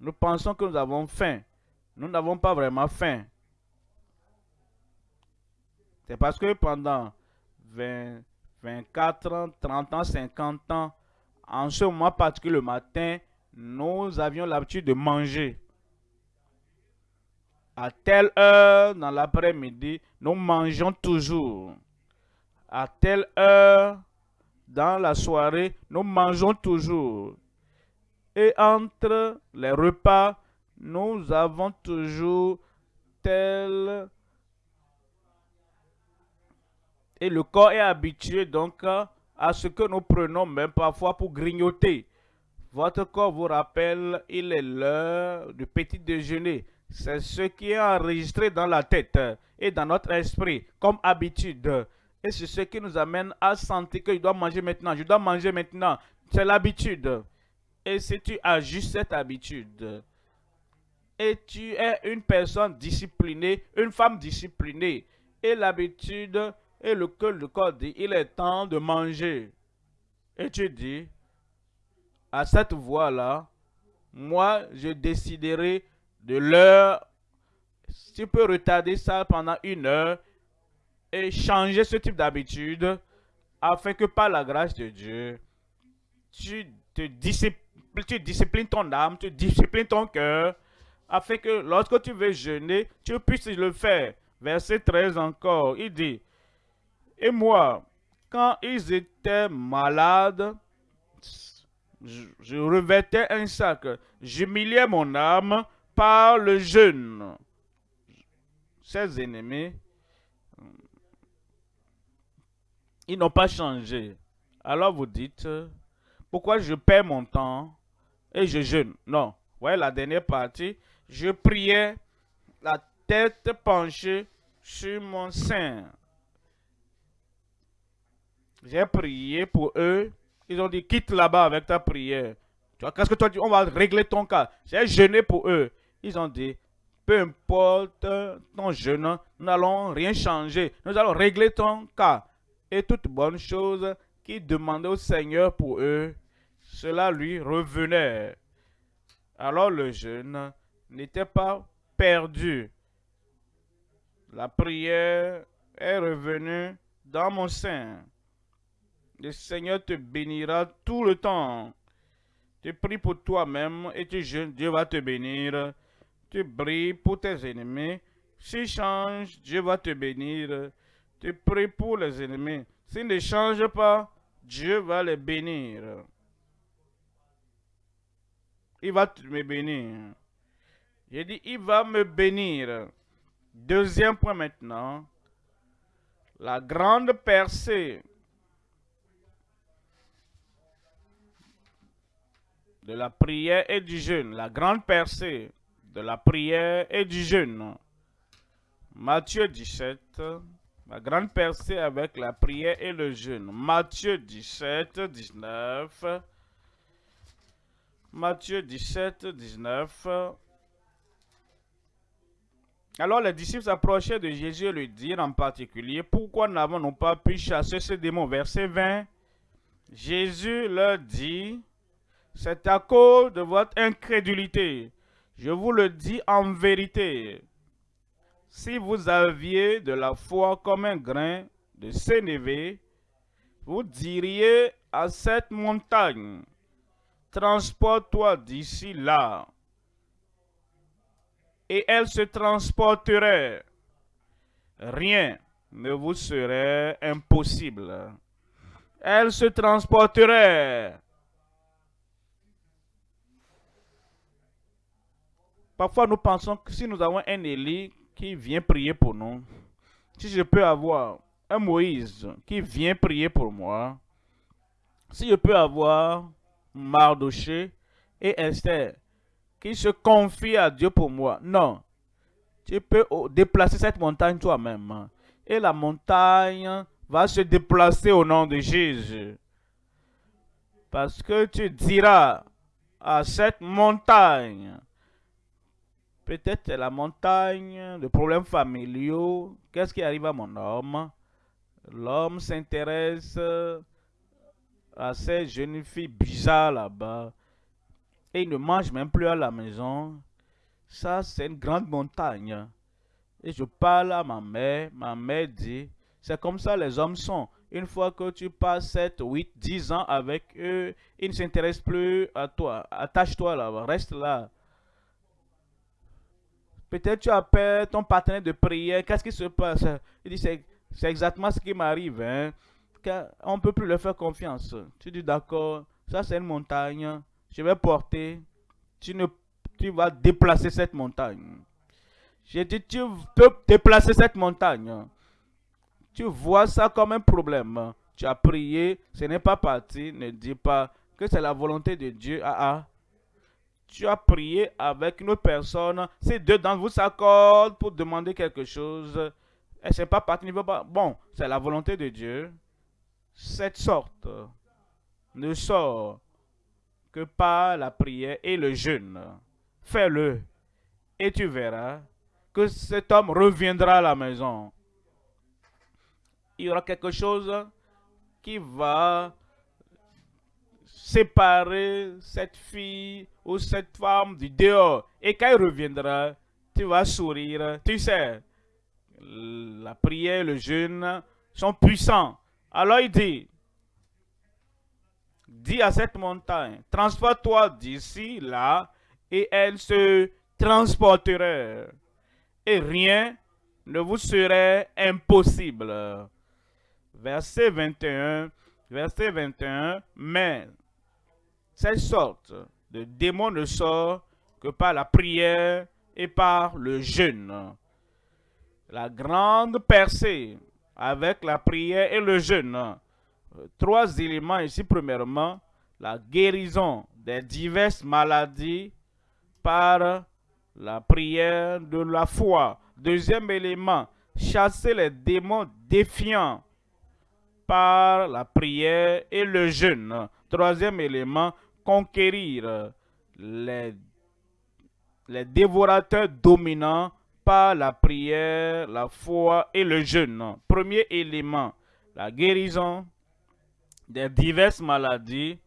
nous pensons que nous avons faim. Nous n'avons pas vraiment faim. C'est parce que pendant 20, 24 ans, 30 ans, 50 ans, en ce moment particulier le matin, nous avions l'habitude de manger. À telle heure dans l'après-midi, nous mangeons toujours. À telle heure dans la soirée, nous mangeons toujours. Et entre les repas, nous avons toujours tel et le corps est habitué donc à ce que nous prenons même parfois pour grignoter. Votre corps vous rappelle, il est l'heure du petit déjeuner. C'est ce qui est enregistré dans la tête et dans notre esprit comme habitude. Et c'est ce qui nous amène à sentir que je dois manger maintenant, je dois manger maintenant. C'est l'habitude. Et si tu ajustes cette habitude, et tu es une personne disciplinée, une femme disciplinée, et l'habitude et le cœur le corps dit, il est temps de manger. Et tu dis, à cette voix-là, moi, je déciderai de l'heure. Tu peux retarder ça pendant une heure et changer ce type d'habitude afin que par la grâce de Dieu, tu, te disciplines, tu disciplines ton âme, tu disciplines ton cœur, afin que lorsque tu veux jeûner, tu puisses le faire. Verset 13 encore, il dit, et moi, quand ils étaient malades, je, revêtais un sac. J'humiliais mon âme par le jeûne. Ses ennemis, ils n'ont pas changé. Alors vous dites, pourquoi je perds mon temps et je jeûne? Non. Voyez la dernière partie. Je priais la tête penchée sur mon sein. J'ai prié pour eux. Ils ont dit, quitte là-bas avec ta prière. Tu qu'est-ce que toi dis? On va régler ton cas. J'ai jeûné pour eux. Ils ont dit, peu importe ton jeûne, nous n'allons rien changer. Nous allons régler ton cas. Et toute bonne chose qui demandait au Seigneur pour eux, cela lui revenait. Alors le jeûne n'était pas perdu. La prière est revenue dans mon sein. Le Seigneur te bénira tout le temps. Tu pries pour toi-même et tu jeûnes, Dieu va te bénir. Tu brilles pour tes ennemis. S'ils changent, Dieu va te bénir. Tu pries pour les ennemis. S'ils ne changent pas, Dieu va les bénir. Il va me bénir. J'ai dit, il va me bénir. Deuxième point maintenant. La grande percée de la prière et du jeûne. La grande percée de la prière et du jeûne. Matthieu 17. La grande percée avec la prière et le jeûne. Matthieu 17, 19. Matthieu 17, 19. Alors les disciples s'approchaient de Jésus et lui dirent en particulier, pourquoi n'avons-nous pas pu chasser ce démon Verset 20. Jésus leur dit, c'est à cause de votre incrédulité. Je vous le dis en vérité. Si vous aviez de la foi comme un grain de sénévé, vous diriez à cette montagne, transporte-toi d'ici là. Et elle se transporterait. Rien ne vous serait impossible. Elle se transporterait Parfois, nous pensons que si nous avons un Élie qui vient prier pour nous, si je peux avoir un Moïse qui vient prier pour moi, si je peux avoir Mardoché et Esther qui se confient à Dieu pour moi, non. Tu peux déplacer cette montagne toi-même. Et la montagne va se déplacer au nom de Jésus. Parce que tu diras à cette montagne, peut-être la montagne de problèmes familiaux, qu'est-ce qui arrive à mon homme? L'homme s'intéresse à ces jeunes filles bizarres là-bas et il ne mange même plus à la maison. Ça, c'est une grande montagne. Et je parle à ma mère, ma mère dit, c'est comme ça les hommes sont. Une fois que tu passes 7, 8, 10 ans avec eux, ils ne s'intéressent plus à toi. Attache-toi là, reste là. Peut-être tu appelles ton partenaire de prière, qu'est-ce qui se passe? Il dit, c'est exactement ce qui m'arrive. Hein? On ne peut plus leur faire confiance. Tu dis, d'accord, ça c'est une montagne, je vais porter. Tu, ne, tu vas déplacer cette montagne. J'ai dit, tu peux déplacer cette montagne. Tu vois ça comme un problème. Tu as prié, ce n'est pas parti. Ne dis pas que c'est la volonté de Dieu. Ah ah. Tu as prié avec une personne. Ces deux d'entre vous s'accordent pour demander quelque chose. Et c'est pas parti. Bon, c'est la volonté de Dieu. Cette sorte ne sort que par la prière et le jeûne. Fais-le. Et tu verras que cet homme reviendra à la maison il y aura quelque chose qui va séparer cette fille ou cette femme du dehors. Et quand il reviendra, tu vas sourire. Tu sais, la prière, le jeûne sont puissants. Alors il dit, dis à cette montagne, transporte-toi d'ici, là, et elle se transportera. Et rien ne vous serait impossible verset 21, verset 21, mais cette sorte de démon ne sort que par la prière et par le jeûne. La grande percée avec la prière et le jeûne. Trois éléments ici. Premièrement, la guérison des diverses maladies par la prière de la foi. Deuxième élément, chasser les démons défiants par la prière et le jeûne. Troisième élément, conquérir les, les dévorateurs dominants par la prière, la foi et le jeûne. Premier élément, la guérison des diverses maladies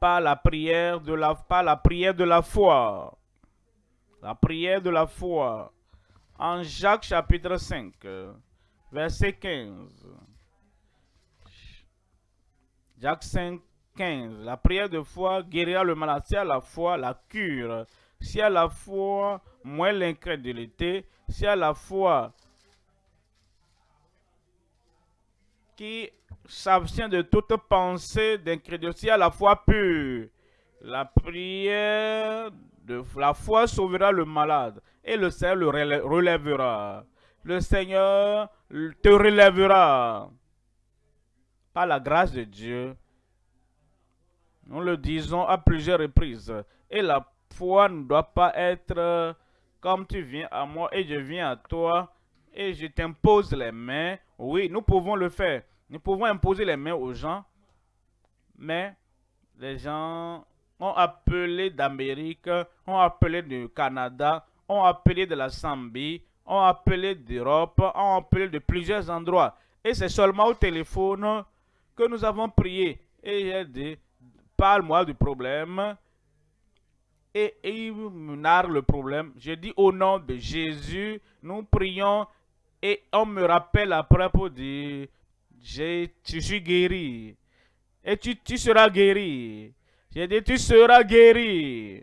par la prière de la, par la prière de la foi. La prière de la foi. En Jacques chapitre 5, verset 15. Jacques 5, 15. La prière de foi guérira le malade. Si à la foi, la cure. Si à la foi, moins l'incrédulité. Si à la foi, qui s'abstient de toute pensée d'incrédulité. Si à la foi pure. La prière de la foi sauvera le malade et le Seigneur le relèvera. Le Seigneur te relèvera par la grâce de Dieu, nous le disons à plusieurs reprises. Et la foi ne doit pas être comme tu viens à moi et je viens à toi et je t'impose les mains. Oui, nous pouvons le faire. Nous pouvons imposer les mains aux gens. Mais les gens ont appelé d'Amérique, ont appelé du Canada, ont appelé de la Zambie, ont appelé d'Europe, ont appelé de plusieurs endroits. Et c'est seulement au téléphone que nous avons prié. Et j'ai dit, parle-moi du problème. Et, il me narre le problème. Je dis au nom de Jésus, nous prions et on me rappelle après pour dire, je, suis guéri. Et tu, tu seras guéri. J'ai dit, tu seras guéri.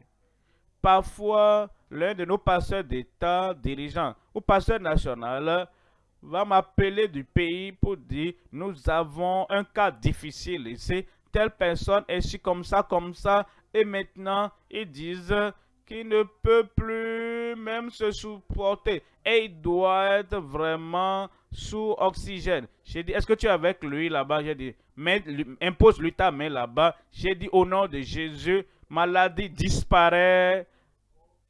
Parfois, l'un de nos pasteurs d'État, dirigeants ou pasteurs national, va m'appeler du pays pour dire nous avons un cas difficile ici. Telle personne est ici comme ça, comme ça. Et maintenant, ils disent qui ne peut plus même se supporter. Et il doit être vraiment sous oxygène. J'ai dit, est-ce que tu es avec lui là-bas? J'ai dit, impose-lui ta main là-bas. J'ai dit, au nom de Jésus, maladie disparaît.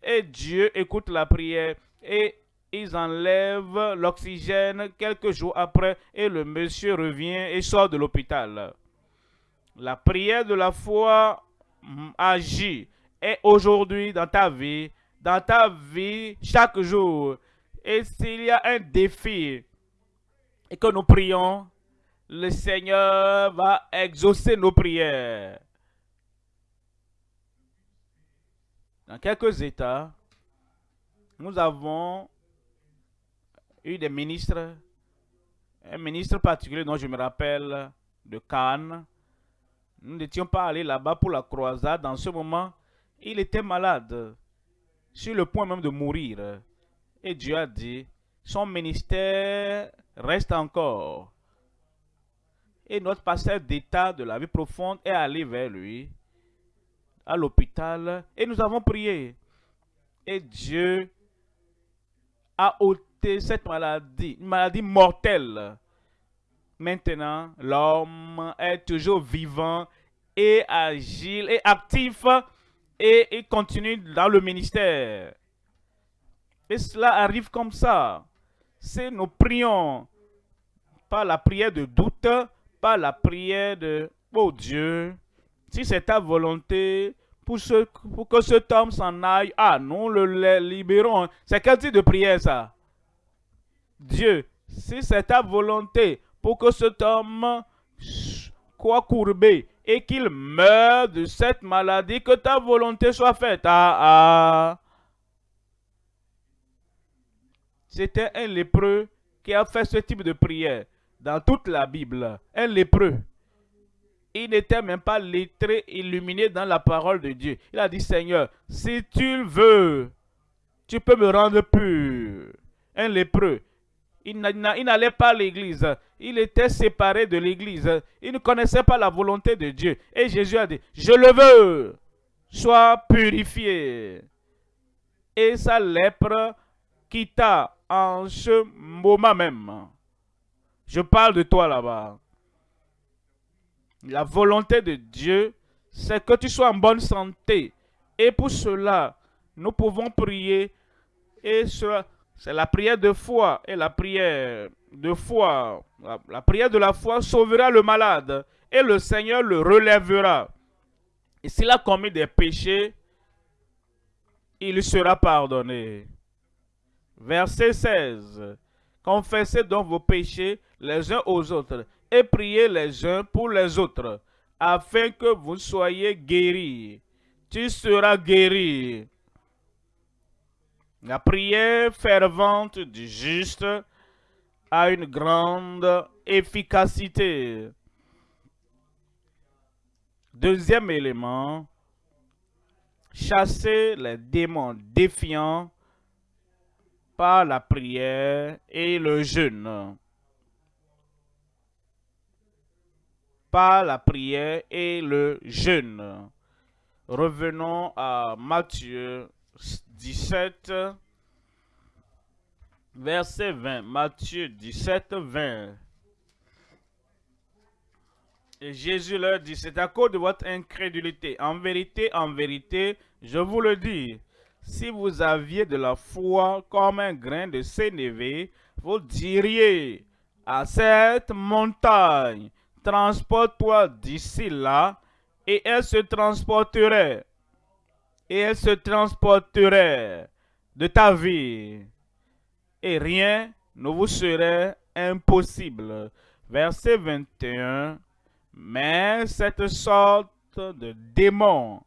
Et Dieu écoute la prière. Et ils enlèvent l'oxygène quelques jours après. Et le monsieur revient et sort de l'hôpital. La prière de la foi agit. Et aujourd'hui, dans ta vie, dans ta vie, chaque jour, et s'il y a un défi et que nous prions, le Seigneur va exaucer nos prières. Dans quelques États, nous avons eu des ministres, un ministre particulier dont je me rappelle de Cannes. Nous n'étions pas allés là-bas pour la croisade. Dans ce moment, il était malade, sur le point même de mourir. Et Dieu a dit, son ministère reste encore. Et notre pasteur d'état de la vie profonde est allé vers lui, à l'hôpital, et nous avons prié. Et Dieu a ôté cette maladie, une maladie mortelle. Maintenant, l'homme est toujours vivant et agile et actif et continue dans le ministère. Et cela arrive comme ça. C'est nous prions, pas la prière de doute, pas la prière de « Oh Dieu, si c'est ta volonté, pour, que cet homme s'en aille, ah, nous le libérons. C'est quel type de prière ça? Dieu, si c'est ta volonté pour que cet homme soit courbé et qu'il meure de cette maladie, que ta volonté soit faite. Ah, ah. C'était un lépreux qui a fait ce type de prière dans toute la Bible. Un lépreux. Il n'était même pas lettré, illuminé dans la parole de Dieu. Il a dit, Seigneur, si tu veux, tu peux me rendre pur. Un lépreux. Il n'allait pas à l'église. Il était séparé de l'église. Il ne connaissait pas la volonté de Dieu. Et Jésus a dit, je le veux. Sois purifié. Et sa lèpre quitta en ce moment même. Je parle de toi là-bas. La volonté de Dieu, c'est que tu sois en bonne santé. Et pour cela, nous pouvons prier et cela c'est la prière de foi et la prière de foi. La, prière de la foi sauvera le malade et le Seigneur le relèvera. Et s'il a commis des péchés, il sera pardonné. Verset 16. Confessez donc vos péchés les uns aux autres et priez les uns pour les autres, afin que vous soyez guéris. Tu seras guéri. La prière fervente du juste a une grande efficacité. Deuxième élément, chasser les démons défiants par la prière et le jeûne. Par la prière et le jeûne. Revenons à Matthieu 17, verset 20. Matthieu 17, 20. Et Jésus leur dit, c'est à cause de votre incrédulité. En vérité, en vérité, je vous le dis, si vous aviez de la foi comme un grain de sénévé, vous diriez à cette montagne, transporte-toi d'ici là, et elle se transporterait et elle se transporterait de ta vie et rien ne vous serait impossible. Verset 21. Mais cette sorte de démon,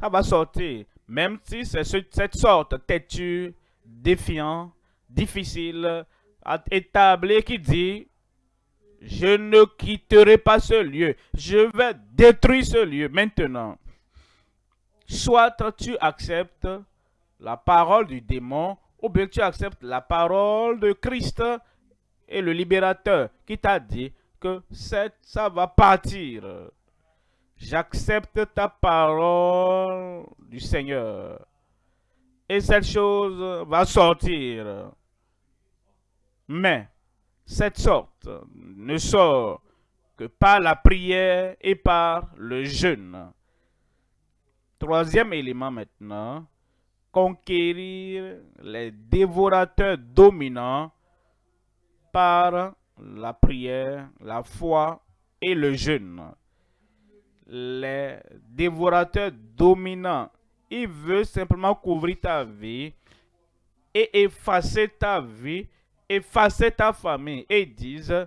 ça va sortir. Même si c'est cette sorte têtue, défiant, difficile à établir qui dit je ne quitterai pas ce lieu. Je vais détruire ce lieu maintenant. Soit tu acceptes la parole du démon, ou bien tu acceptes la parole de Christ et le libérateur qui t'a dit que ça va partir. J'accepte ta parole du Seigneur. Et cette chose va sortir. Mais cette sorte ne sort que par la prière et par le jeûne. Troisième élément maintenant, conquérir les dévorateurs dominants par la prière, la foi et le jeûne. Les dévorateurs dominants, ils veulent simplement couvrir ta vie et effacer ta vie, effacer ta famille et disent,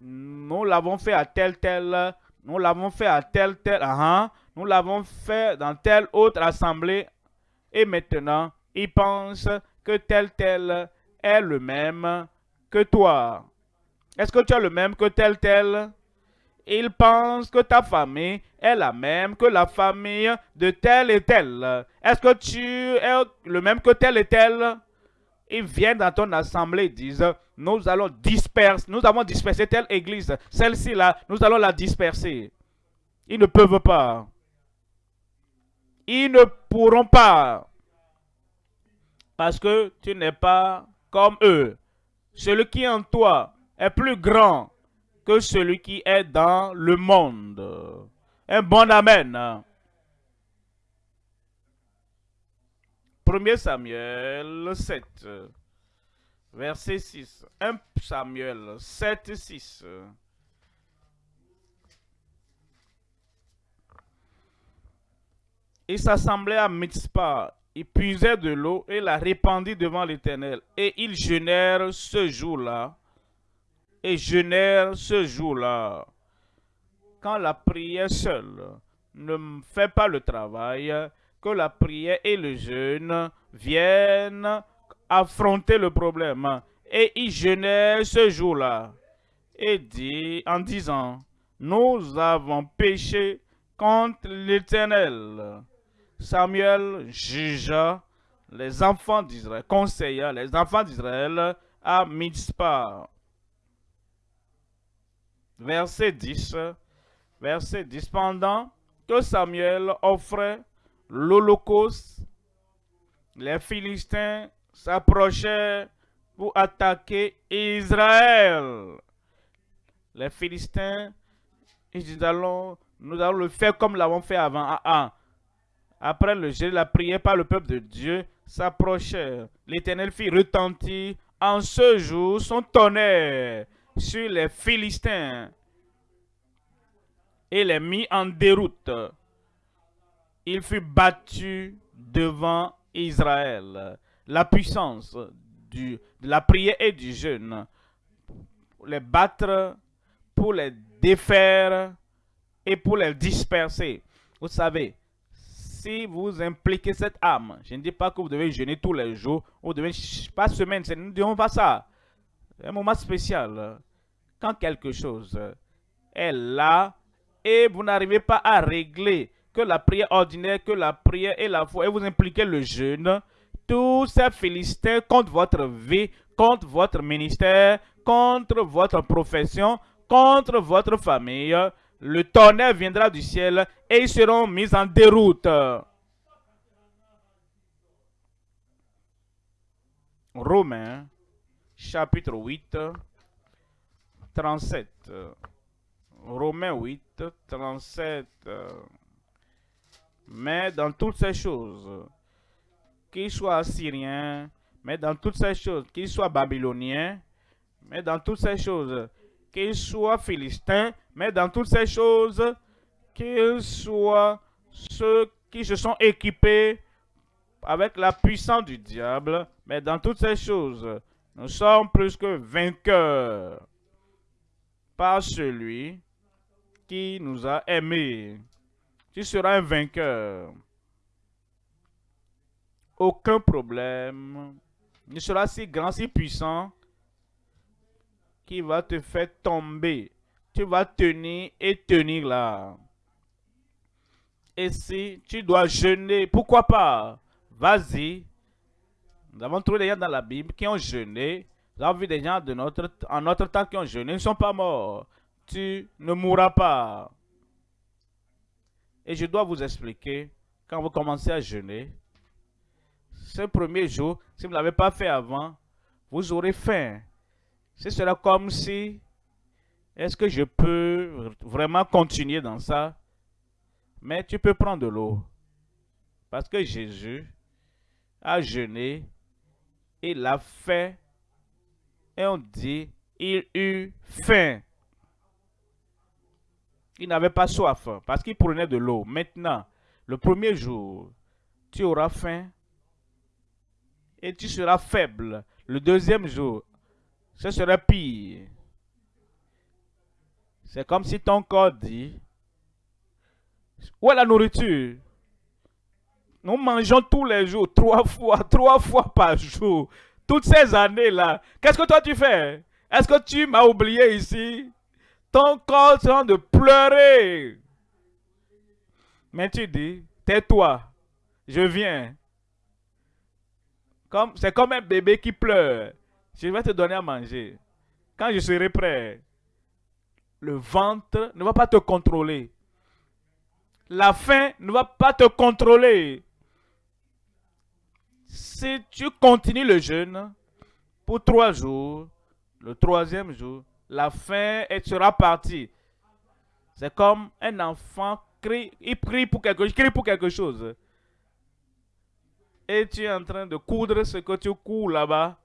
nous l'avons fait à tel tel, nous l'avons fait à tel tel, uh nous l'avons fait dans telle autre assemblée et maintenant ils pensent que tel tel est le même que toi. Est-ce que tu as le même que tel tel? Ils pensent que ta famille est la même que la famille de tel et tel. Est-ce que tu es le même que tel et tel? Ils viennent dans ton assemblée disent, nous allons disperser, nous avons dispersé telle église, celle-ci là, nous allons la disperser. Ils ne peuvent pas. Ils ne pourront pas. Parce que tu n'es pas comme eux. Celui qui est en toi est plus grand que celui qui est dans le monde. Un bon Amen. 1 Samuel 7, verset 6. 1 Samuel 7, 6. Il s'assemblait à Mitzpah, il puisait de l'eau et la répandit devant l'Éternel. Et ils jeûnèrent ce jour-là. Et jeûnèrent ce jour-là. Quand la prière seule ne fait pas le travail, que la prière et le jeûne viennent affronter le problème. Et ils jeûnèrent ce jour-là. Et dit, en disant, nous avons péché contre l'Éternel. Samuel jugea les enfants d'Israël, conseilla les enfants d'Israël à Mitzpah. Verset 10. Verset 10. Pendant que Samuel offrait l'Holocauste, les Philistins s'approchaient pour attaquer Israël. Les Philistins, ils nous allons le faire comme l'avons fait avant. Ah, ah. Après le jeu, la prière par le peuple de Dieu s'approchait. L'Éternel fit retentir en ce jour son tonnerre sur les Philistins et les mit en déroute. Il fut battu devant Israël. La puissance de la prière et du jeûne pour les battre, pour les défaire et pour les disperser. Vous savez, si vous impliquez cette âme, je ne dis pas que vous devez jeûner tous les jours, vous devez, pas semaine, nous ne disons pas ça. Un moment spécial. Quand quelque chose est là et vous n'arrivez pas à régler que la prière ordinaire, que la prière et la foi, et vous impliquez le jeûne, tous ces Philistins contre votre vie, contre votre ministère, contre votre profession, contre votre famille, le tonnerre viendra du ciel et ils seront mis en déroute. Romains, chapitre 8, 37. Romains 8, 37. Mais dans toutes ces choses, qu'ils soient assyriens, mais dans toutes ces choses, qu'ils soient babyloniens, mais dans toutes ces choses, qu'ils soient philistins, mais dans toutes ces choses, qu'ils soient ceux qui se sont équipés avec la puissance du diable, mais dans toutes ces choses, nous sommes plus que vainqueurs par celui qui nous a aimés. Tu seras un vainqueur. Aucun problème ne sera si grand, si puissant qui va te faire tomber. Tu vas tenir et tenir là. Et si tu dois jeûner, pourquoi pas? Vas-y. Nous avons trouvé des gens dans la Bible qui ont jeûné. Nous avons vu des gens de notre, en notre temps qui ont jeûné. Ils ne sont pas morts. Tu ne mourras pas. Et je dois vous expliquer, quand vous commencez à jeûner, ce premier jour, si vous ne l'avez pas fait avant, vous aurez faim. Ce sera comme si, est-ce que je peux vraiment continuer dans ça? Mais tu peux prendre de l'eau. Parce que Jésus a jeûné, il a fait, et on dit, il eut faim. Il n'avait pas soif parce qu'il prenait de l'eau. Maintenant, le premier jour, tu auras faim et tu seras faible. Le deuxième jour, ce sera pire. C'est comme si ton corps dit, où est la nourriture? Nous mangeons tous les jours, trois fois, <laughs> trois fois par jour. Toutes ces années-là. Qu'est-ce que toi tu fais? Est-ce que tu m'as oublié ici? Ton corps est en train de pleurer. Mais tu dis, tais-toi, je viens. C'est comme un bébé qui pleure. Je vais te donner à manger. Quand je serai prêt, le ventre ne va pas te contrôler. La faim ne va pas te contrôler. Si tu continues le jeûne pour trois jours, le troisième jour, la faim sera partie. C'est comme un enfant crie, il crie pour quelque, il crie pour quelque chose et tu es en train de coudre ce que tu couds là-bas.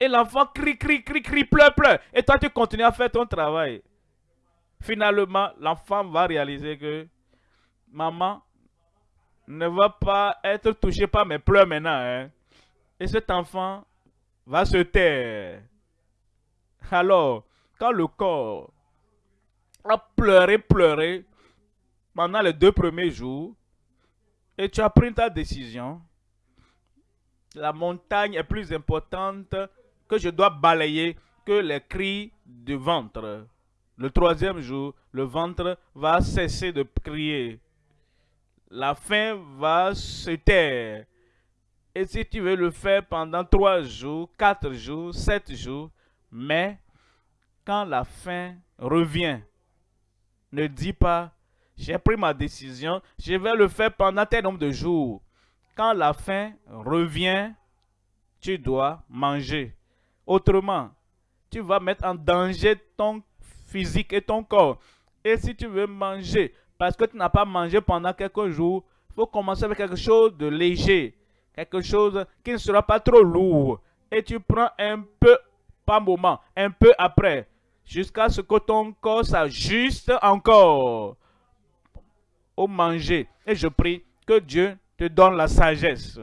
Et l'enfant crie, crie, crie, crie, pleure, pleure. Et toi, tu continues à faire ton travail. Finalement, l'enfant va réaliser que maman ne va pas être touché par mes pleurs maintenant. Hein. Et cet enfant va se taire. Alors, quand le corps a pleuré, pleuré pendant les deux premiers jours, et tu as pris ta décision, la montagne est plus importante que je dois balayer que les cris du ventre. Le troisième jour, le ventre va cesser de crier. La faim va se taire. Et si tu veux le faire pendant trois jours, quatre jours, sept jours, mais quand la faim revient, ne dis pas, j'ai pris ma décision, je vais le faire pendant tel nombre de jours. Quand la faim revient, tu dois manger. Autrement, tu vas mettre en danger ton physique et ton corps. Et si tu veux manger, parce que tu n'as pas mangé pendant quelques jours, il faut commencer avec quelque chose de léger. Quelque chose qui ne sera pas trop lourd. Et tu prends un peu moment, un peu après, jusqu'à ce que ton corps s'ajuste encore au manger. Et je prie que Dieu te donne la sagesse.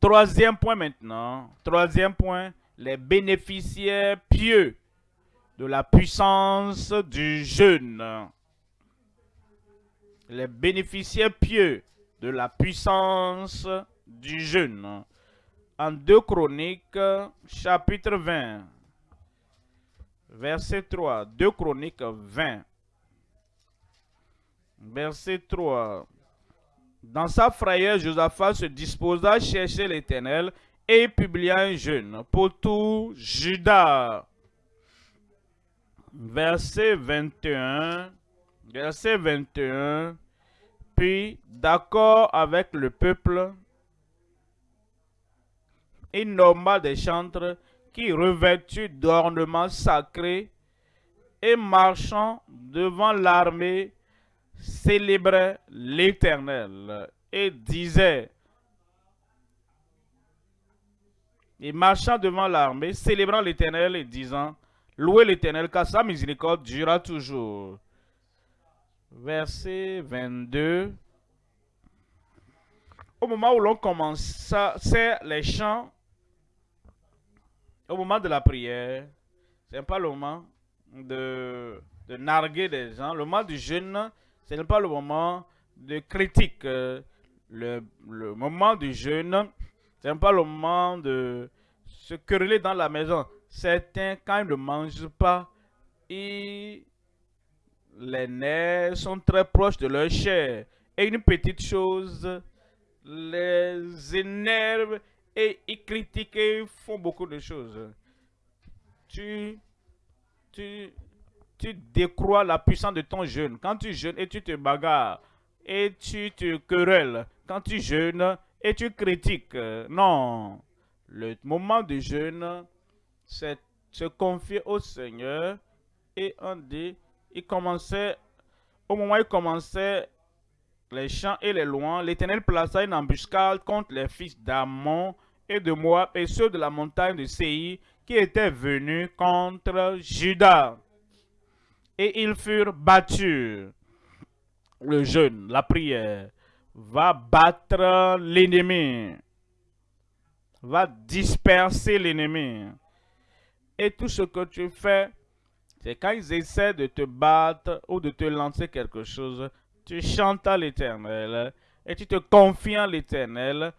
Troisième point maintenant. Troisième point, les bénéficiaires pieux de la puissance du jeûne. Les bénéficiaires pieux de la puissance du jeûne. En 2 Chroniques, chapitre 20, verset 3. 2 Chroniques 20, verset 3. Dans sa frayeur, Josaphat se disposa à chercher l'Éternel et publia un jeûne pour tout Judas. Verset 21. Verset 21. Puis, d'accord avec le peuple, il nomma des chantres qui, revêtus d'ornements sacrés et marchant devant l'armée, célébrait l'Éternel et disait, et marchant devant l'armée, célébrant l'Éternel et disant, Louez l'Éternel, car sa miséricorde durera toujours. Verset 22. Au moment où l'on commençait les chants, au moment de la prière, c'est pas le moment de, narguer des gens. Le moment du jeûne, ce n'est pas le moment de critique. Le, moment du jeûne, ce n'est pas le moment de se quereller dans la maison. Certains, quand ils ne mangent pas, les nerfs sont très proches de leur chair. Et une petite chose les énerve et ils critiquent et font beaucoup de choses. Tu, tu, tu décrois la puissance de ton jeûne. Quand tu jeûnes et tu te bagarres et tu te querelles. Quand tu jeûnes et tu critiques. Non. Le moment de jeûne, c'est se confier au Seigneur. Et on dit, il commençait, au moment où il commençait les chants et les lois, l'Éternel plaça une embuscade contre les fils d'Amon et de Moab et ceux de la montagne de Séi qui étaient venus contre Judas. Et ils furent battus. Le jeûne, la prière, va battre l'ennemi, va disperser l'ennemi. Et tout ce que tu fais, c'est quand ils essaient de te battre ou de te lancer quelque chose, tu chantes à l'Éternel et tu te confies en l'Éternel.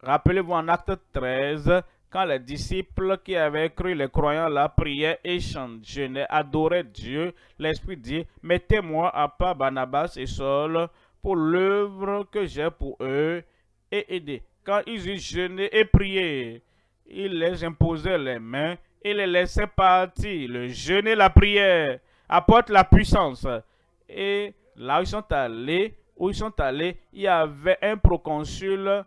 Rappelez-vous en acte 13, quand les disciples qui avaient cru les croyants la priaient et chantaient, adoraient Dieu, l'Esprit dit, mettez-moi à part Barnabas et Saul pour l'œuvre que j'ai pour eux et aider. Quand ils eurent jeûné et prié, il les imposait les mains et les laissait partir. Le jeûne et la prière apportent la puissance. Et là ils sont allés, où ils sont allés, il y avait un proconsul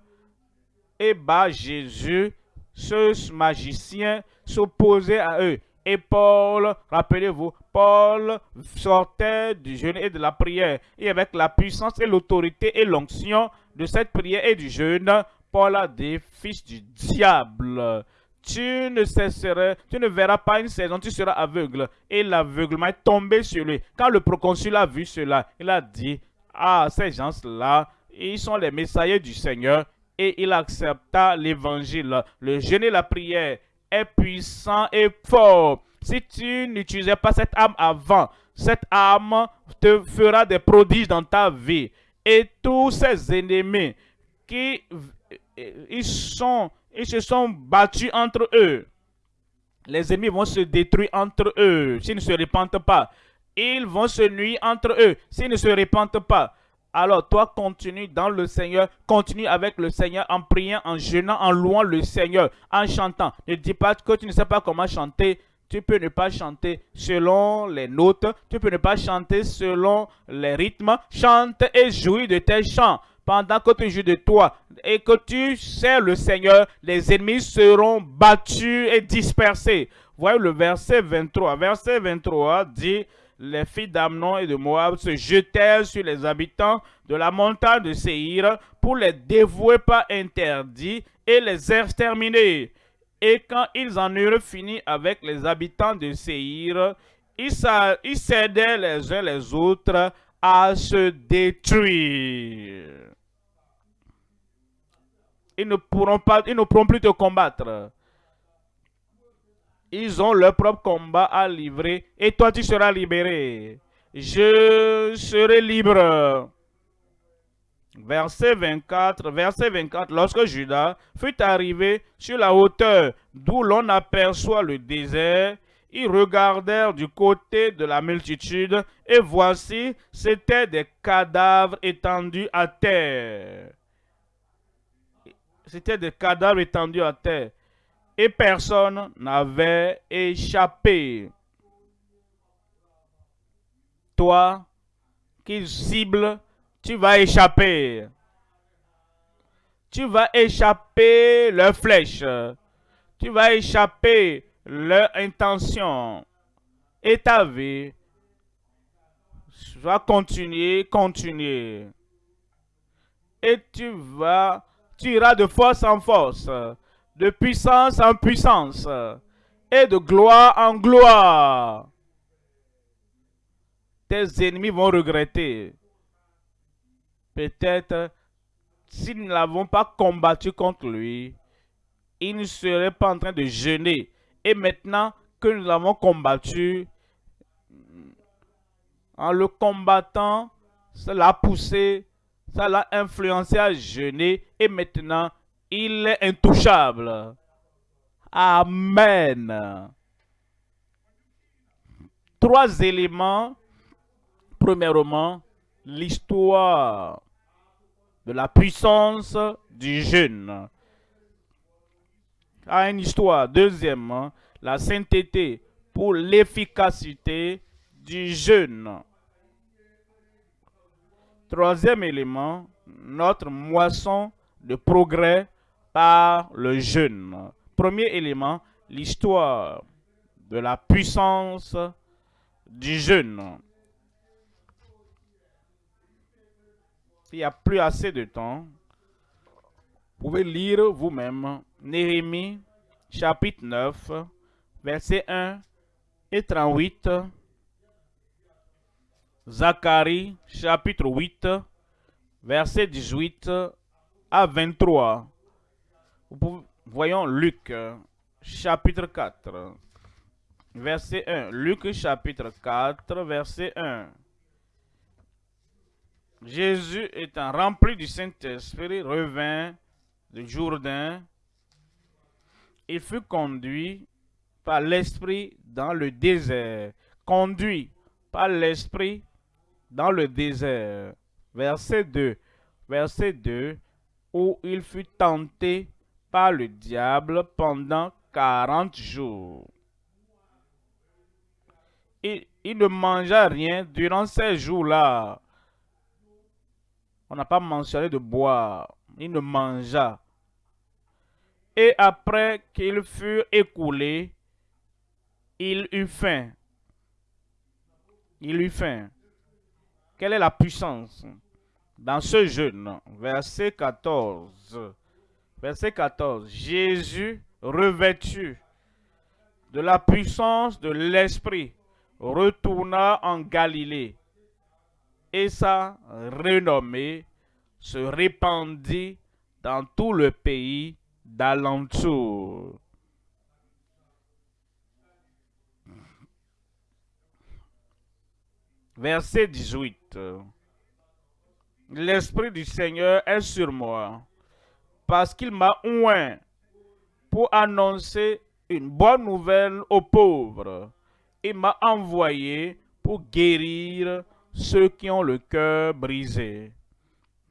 et bas Jésus, ce magicien, s'opposait à eux. Et Paul, rappelez-vous, Paul sortait du jeûne et de la prière. Et avec la puissance et l'autorité et l'onction de cette prière et du jeûne, Paul a dit, fils du diable, tu ne cesseras, tu ne verras pas une saison, tu seras aveugle. Et l'aveuglement est tombé sur lui. Quand le proconsul a vu cela, il a dit, ah, ces gens-là, ils sont les messagers du Seigneur. Et il accepta l'évangile. Le jeûne et la prière est puissant et fort. Si tu n'utilisais pas cette âme avant, cette âme te fera des prodiges dans ta vie. Et tous ces ennemis qui ils sont ils se sont battus entre eux. Les ennemis vont se détruire entre eux s'ils ne se répandent pas. Ils vont se nuire entre eux s'ils ne se répandent pas. Alors toi, continue dans le Seigneur, continue avec le Seigneur en priant, en jeûnant, en louant le Seigneur, en chantant. Ne dis pas que tu ne sais pas comment chanter. Tu peux ne pas chanter selon les notes, tu peux ne pas chanter selon les rythmes. Chante et jouis de tes chants pendant que tu joues de toi et que tu sers le Seigneur, les ennemis seront battus et dispersés. Voyez le verset 23. Verset 23 dit, les filles d'Amnon et de Moab se jetèrent sur les habitants de la montagne de Séhir pour les dévouer pas interdits et les exterminer. Et quand ils en eurent fini avec les habitants de Séhir, ils, cédaient les uns les autres à se détruire. Ils ne pourront pas, ils ne pourront plus te combattre. Ils ont leur propre combat à livrer et toi tu seras libéré. Je serai libre. Verset 24, verset 24, lorsque Judas fut arrivé sur la hauteur d'où l'on aperçoit le désert, ils regardèrent du côté de la multitude, et voici, c'étaient des cadavres étendus à terre. C'étaient des cadavres étendus à terre. Et personne n'avait échappé. Toi qui cible, tu vas échapper. Tu vas échapper leurs flèches. Tu vas échapper leur intention et ta vie va continuer, continuer. Et tu vas, tu iras de force en force, de puissance en puissance, et de gloire en gloire. Tes ennemis vont regretter. Peut-être, si nous n'avons pas combattu contre lui, il ne serait pas en train de jeûner et maintenant que nous avons combattu, en le combattant, ça l'a poussé, ça l'a influencé à jeûner et maintenant il est intouchable. Amen. Trois éléments. Premièrement, l'histoire de la puissance du jeûne a une histoire. Deuxièmement, la sainteté pour l'efficacité du jeûne. Troisième élément, notre moisson de progrès par le jeûne. Premier élément, l'histoire de la puissance du jeûne. S'il n'y a plus assez de temps, vous pouvez lire vous-même Néhémie chapitre 9, verset 1 et 38. Zacharie chapitre 8, verset 18 à 23. Voyons Luc chapitre 4, verset 1. Luc chapitre 4, verset 1. Jésus étant rempli du Saint-Esprit revint du Jourdain. Il fut conduit par l'Esprit dans le désert. Conduit par l'Esprit dans le désert. Verset 2. Verset 2. Où il fut tenté par le diable pendant 40 jours. Il, il ne mangea rien durant ces jours-là. On n'a pas mentionné de boire. Il ne mangea. Et après qu'il fut écoulé, il eut faim. Il eut faim. Quelle est la puissance dans ce jeûne? Verset 14. Verset 14. Jésus revêtu de la puissance de l'Esprit, retourna en Galilée, et sa renommée se répandit dans tout le pays d'alentour. Verset 18. L'Esprit du Seigneur est sur moi, parce qu'il m'a oint pour annoncer une bonne nouvelle aux pauvres. Il m'a envoyé pour guérir ceux qui ont le cœur brisé,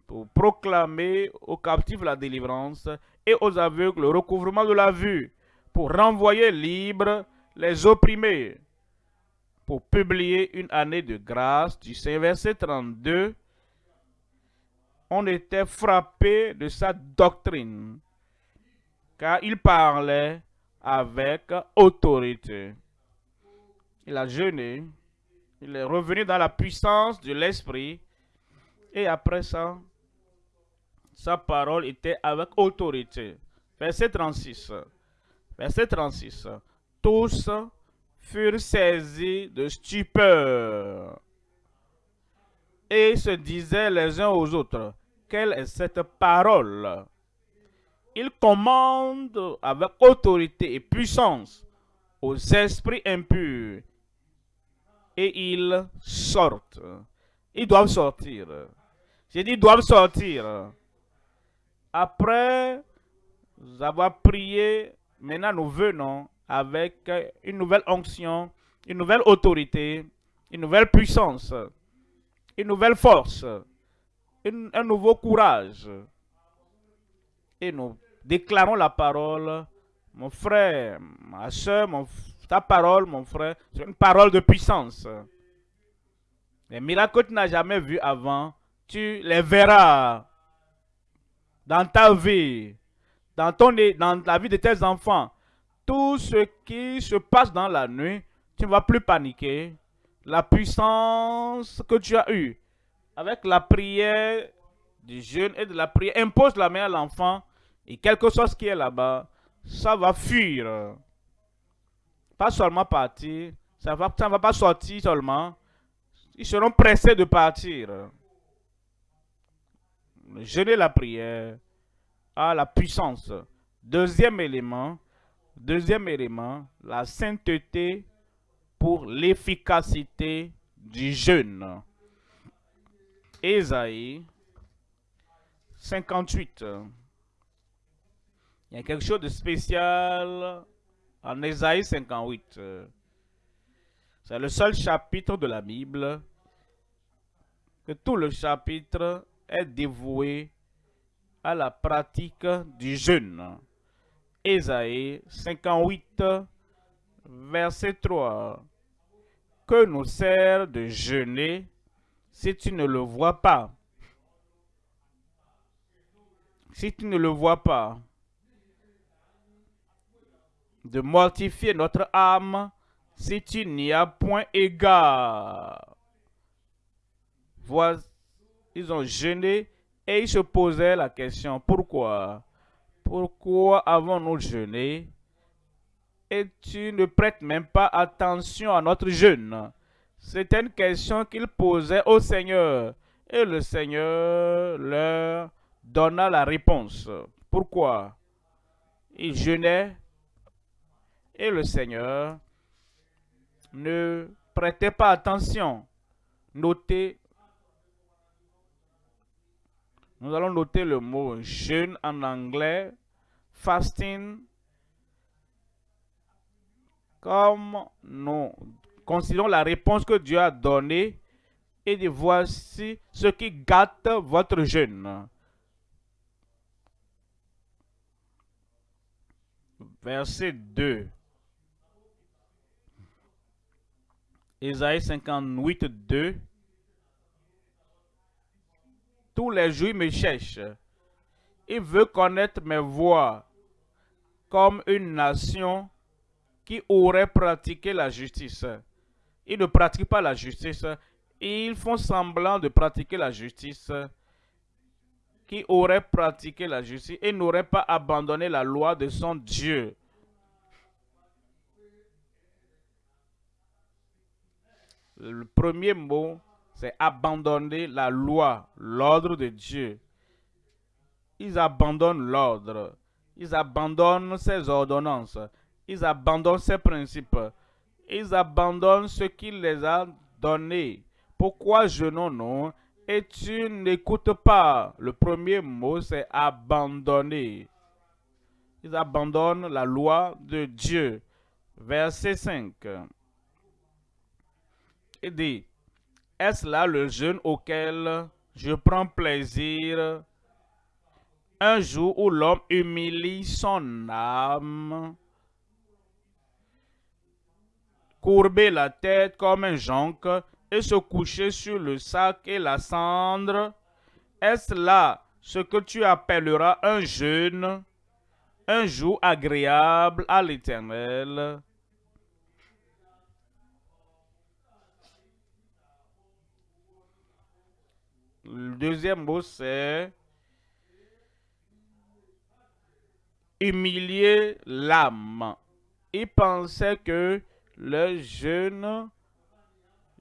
pour proclamer aux captifs la délivrance et aux aveugles le recouvrement de la vue, pour renvoyer libres les opprimés, pour publier une année de grâce. Du verset 32, on était frappé de sa doctrine car il parlait avec autorité. Il a jeûné, il est revenu dans la puissance de l'Esprit, et après ça, sa parole était avec autorité. Verset 36. Verset 36. Tous furent saisis de stupeur et se disaient les uns aux autres, quelle est cette parole? Il commande avec autorité et puissance aux esprits impurs et ils sortent. Ils doivent sortir. J'ai dit, doivent sortir. Après avoir prié, maintenant nous venons avec une nouvelle onction, une nouvelle autorité, une nouvelle puissance, une nouvelle force, un nouveau courage et nous déclarons la parole. Mon frère, ma soeur, ta parole, mon frère, c'est une parole de puissance. Les miracles que tu n'as jamais vus avant, tu les verras dans ta vie, dans, ton, dans la vie de tes enfants. Tout ce qui se passe dans la nuit, tu ne vas plus paniquer. La puissance que tu as eue avec la prière du jeûne et de la prière, impose la main à l'enfant et quelque chose qui est là-bas, ça va fuir. Pas seulement partir, ça ne va, ça va pas sortir seulement. Ils seront pressés de partir. Jeûner la prière à la puissance. Deuxième élément, deuxième élément, la sainteté pour l'efficacité du jeûne. Ésaïe 58. Il y a quelque chose de spécial en Ésaïe 58. C'est le seul chapitre de la Bible que tout le chapitre est dévoué à la pratique du jeûne. Ésaïe 58, verset 3. que nous sert de jeûner si tu ne le vois pas Si tu ne le vois pas, de mortifier notre âme si tu n'y as point égard. Ils ont jeûné et ils se posaient la question, pourquoi? Pourquoi avons-nous jeûné? Et tu ne prêtes même pas attention à notre jeûne C'était une question qu'ils posaient au Seigneur. Et le Seigneur leur donna la réponse. Pourquoi? Ils jeûnaient et le Seigneur ne prêtait pas attention. Notez, nous allons noter le mot jeûne en anglais, fasting, comme nous considérons la réponse que Dieu a donnée et voici ce qui gâte votre jeûne. Verset 2. Isaïe 58, 2. Tous les jours, me cherche. Il veut connaître mes voies comme une nation qui aurait pratiqué la justice. Ils ne pratiquent pas la justice. Ils font semblant de pratiquer la justice. Qui aurait pratiqué la justice et n'aurait pas abandonné la loi de son Dieu. Le premier mot, c'est abandonner la loi, l'ordre de Dieu. Ils abandonnent l'ordre. Ils abandonnent ses ordonnances. Ils abandonnent ses principes. Ils abandonnent ce qu'il les a donnés. Pourquoi jeûnons-nous et tu n'écoutes pas? Le premier mot, c'est abandonner. Ils abandonnent la loi de Dieu. Verset 5 et dit, est-ce là le jeûne auquel je prends plaisir? Un jour où l'homme humilie son âme, courber la tête comme un jonc et se coucher sur le sac et la cendre, est-ce là ce que tu appelleras un jeûne, un jour agréable à l'Éternel? Le deuxième mot, c'est humilier l'âme. Il pensait que le jeûne,